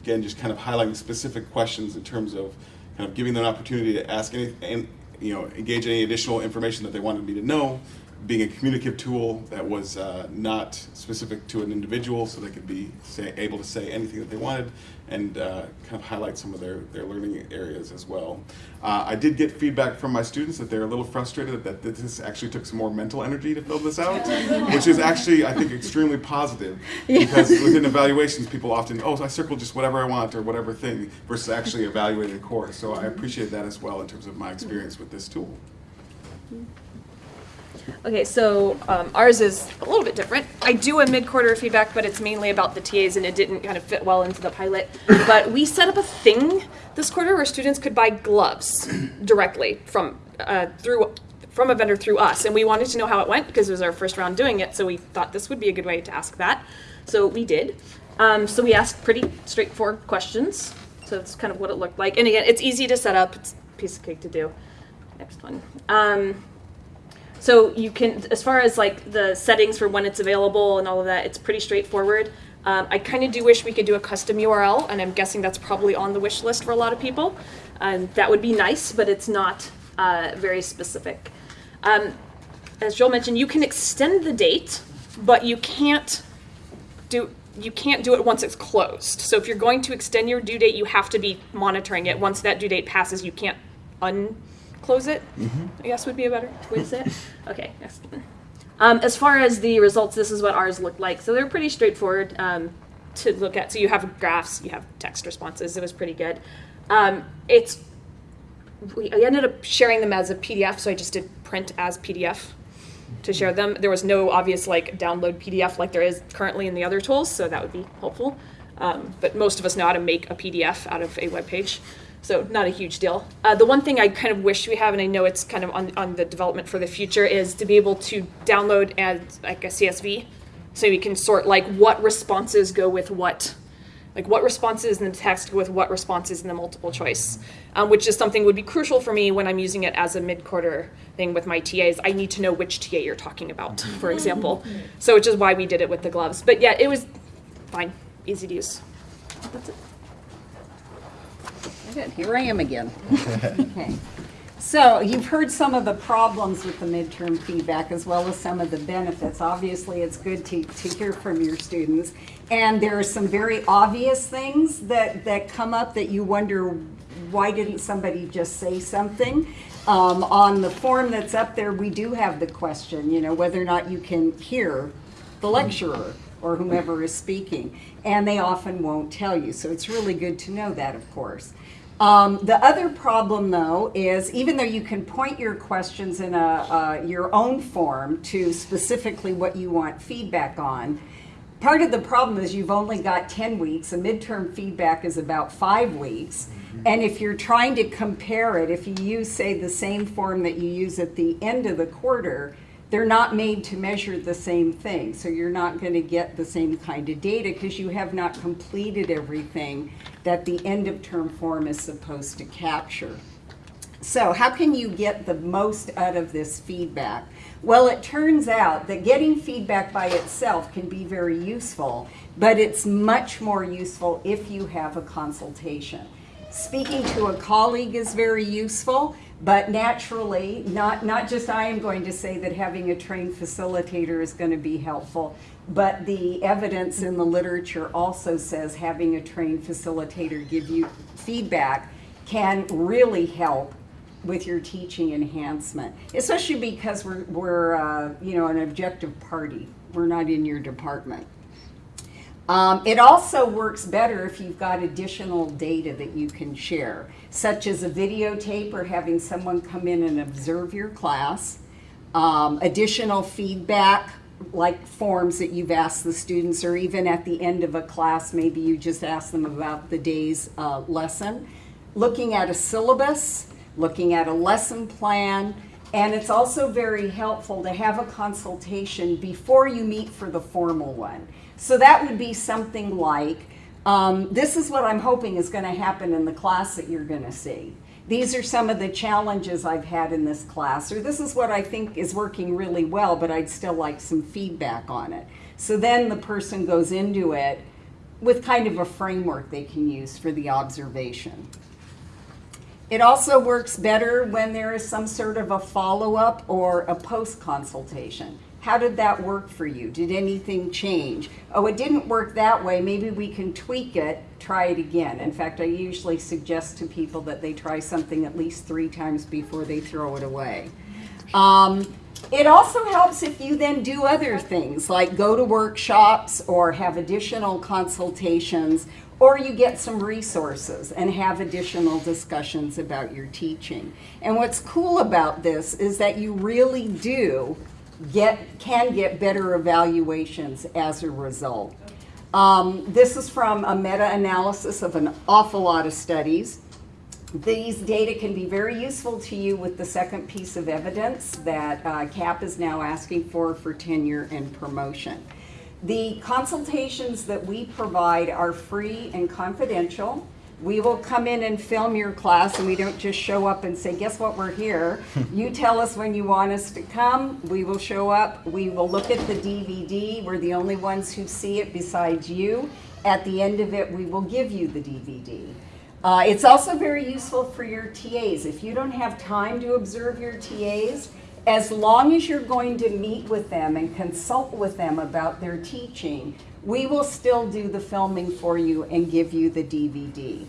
again, just kind of highlighting specific questions in terms of kind of giving them an opportunity to ask any, and, you know, engage any additional information that they wanted me to know, being a communicative tool that was uh, not specific to an individual, so they could be say, able to say anything that they wanted, and uh, kind of highlight some of their, their learning areas as well. Uh, I did get feedback from my students that they're a little frustrated that this actually took some more mental energy to fill this out, which is actually, I think, extremely positive, because within evaluations, people often, oh, I circle just whatever I want or whatever thing, versus actually evaluating a course. So I appreciate that as well in terms of my experience with this tool. Okay, so um, ours is a little bit different. I do a mid-quarter feedback, but it's mainly about the TAs, and it didn't kind of fit well into the pilot. but we set up a thing this quarter where students could buy gloves directly from uh, through from a vendor through us, and we wanted to know how it went because it was our first round doing it. So we thought this would be a good way to ask that. So we did. Um, so we asked pretty straightforward questions. So that's kind of what it looked like. And again, it's easy to set up. It's a piece of cake to do. Next one. Um, so you can, as far as like the settings for when it's available and all of that, it's pretty straightforward. Um, I kind of do wish we could do a custom URL, and I'm guessing that's probably on the wish list for a lot of people. And that would be nice, but it's not uh, very specific. Um, as Joel mentioned, you can extend the date, but you can't do you can't do it once it's closed. So if you're going to extend your due date, you have to be monitoring it. Once that due date passes, you can't unclose it. I guess would be a better way to say it. Okay, next. Um, as far as the results, this is what ours looked like. So they're pretty straightforward um, to look at. So you have graphs, you have text responses. It was pretty good. Um, it's we, I ended up sharing them as a PDF, so I just did print as PDF to share them. There was no obvious like download PDF like there is currently in the other tools, so that would be helpful. Um, but most of us know how to make a PDF out of a web page, so not a huge deal. Uh, the one thing I kind of wish we have, and I know it's kind of on, on the development for the future, is to be able to download as like a CSV, so we can sort like what responses go with what like what responses in the text with what responses in the multiple choice, um, which is something would be crucial for me when I'm using it as a mid-quarter thing with my TAs. I need to know which TA you're talking about, for example. So which is why we did it with the gloves. But yeah, it was fine, easy to use. That's it. Good, here I am again. Okay. So you've heard some of the problems with the midterm feedback as well as some of the benefits. Obviously, it's good to, to hear from your students. And there are some very obvious things that, that come up that you wonder, why didn't somebody just say something? Um, on the form that's up there, we do have the question, you know, whether or not you can hear the lecturer or whomever is speaking. And they often won't tell you. So it's really good to know that, of course. Um, the other problem, though, is even though you can point your questions in a, uh, your own form to specifically what you want feedback on, part of the problem is you've only got 10 weeks. A midterm feedback is about five weeks. And if you're trying to compare it, if you use, say, the same form that you use at the end of the quarter, they're not made to measure the same thing. So you're not going to get the same kind of data because you have not completed everything that the end of term form is supposed to capture. So how can you get the most out of this feedback? Well, it turns out that getting feedback by itself can be very useful, but it's much more useful if you have a consultation. Speaking to a colleague is very useful, but naturally, not, not just I am going to say that having a trained facilitator is going to be helpful, but the evidence in the literature also says having a trained facilitator give you feedback can really help with your teaching enhancement, especially because we're, we're uh, you know, an objective party. We're not in your department. Um, it also works better if you've got additional data that you can share, such as a videotape or having someone come in and observe your class, um, additional feedback like forms that you've asked the students, or even at the end of a class, maybe you just ask them about the day's uh, lesson. Looking at a syllabus, looking at a lesson plan, and it's also very helpful to have a consultation before you meet for the formal one. So that would be something like, um, this is what I'm hoping is going to happen in the class that you're going to see. These are some of the challenges I've had in this class, or this is what I think is working really well, but I'd still like some feedback on it. So then the person goes into it with kind of a framework they can use for the observation. It also works better when there is some sort of a follow-up or a post-consultation. How did that work for you? Did anything change? Oh, it didn't work that way. Maybe we can tweak it, try it again. In fact, I usually suggest to people that they try something at least three times before they throw it away. Um, it also helps if you then do other things like go to workshops or have additional consultations or you get some resources and have additional discussions about your teaching. And what's cool about this is that you really do get can get better evaluations as a result. Um, this is from a meta-analysis of an awful lot of studies. These data can be very useful to you with the second piece of evidence that uh, CAP is now asking for for tenure and promotion. The consultations that we provide are free and confidential. We will come in and film your class and we don't just show up and say, guess what, we're here. you tell us when you want us to come. We will show up. We will look at the DVD. We're the only ones who see it besides you. At the end of it, we will give you the DVD. Uh, it's also very useful for your TAs. If you don't have time to observe your TAs, as long as you're going to meet with them and consult with them about their teaching, we will still do the filming for you and give you the DVD.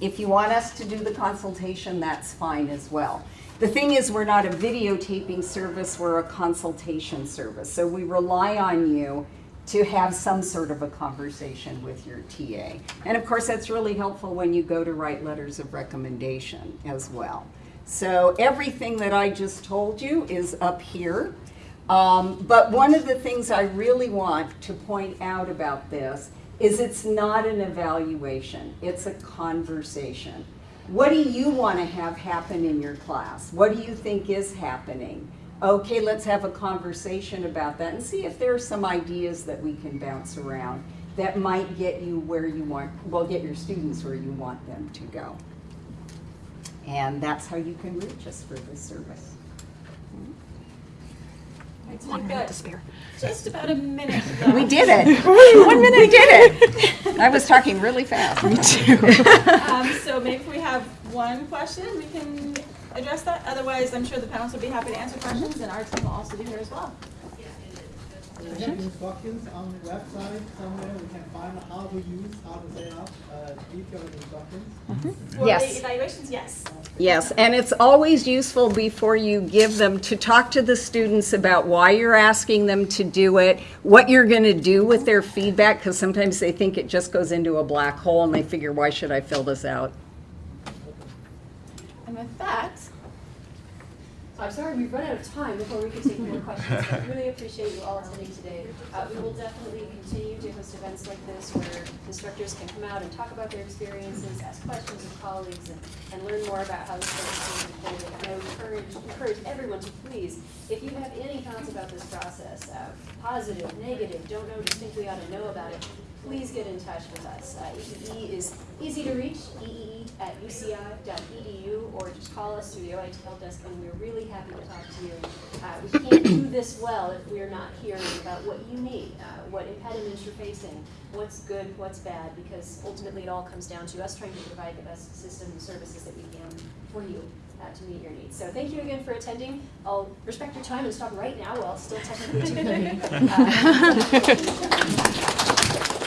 If you want us to do the consultation, that's fine as well. The thing is, we're not a videotaping service, we're a consultation service. So we rely on you to have some sort of a conversation with your TA. And of course, that's really helpful when you go to write letters of recommendation as well. So everything that I just told you is up here. Um, but one of the things I really want to point out about this is it's not an evaluation, it's a conversation. What do you want to have happen in your class? What do you think is happening? Okay, let's have a conversation about that and see if there are some ideas that we can bounce around that might get you where you want, well, get your students where you want them to go. And that's how you can reach us for this service. Right, so we've got just about a minute left. We did it. One minute. We did it. I was talking really fast. Me too. Um, so maybe if we have one question, we can address that. Otherwise, I'm sure the panelists will be happy to answer questions, and our team will also be here as well. We have instructions on the website somewhere, we can find how to use, how to set up, uh, detailed instructions. For Yes. the evaluations, yes. Yes, and it's always useful before you give them to talk to the students about why you're asking them to do it, what you're going to do with their feedback, because sometimes they think it just goes into a black hole and they figure, why should I fill this out? And with that, I'm sorry we've run out of time before we can take more questions. I really appreciate you all attending today. Uh, we will definitely continue to host events like this where instructors can come out and talk about their experiences, ask questions of colleagues, and, and learn more about how this program is unfolding. And I would encourage, encourage everyone to please, if you have any thoughts about this process, uh, positive, negative, don't know, just think we ought to know about it, please get in touch with us. Uh, EEE is easy to reach, eee at uci.edu, or just call us through the OIT help desk, and we're really happy to talk to you. Uh, we can't do this well if we're not hearing about what you need, uh, what impediments you're facing, what's good, what's bad, because ultimately it all comes down to us trying to provide the best system and services that we can for you uh, to meet your needs. So thank you again for attending. I'll respect your time and stop right now while it's still technically 2:30. Uh,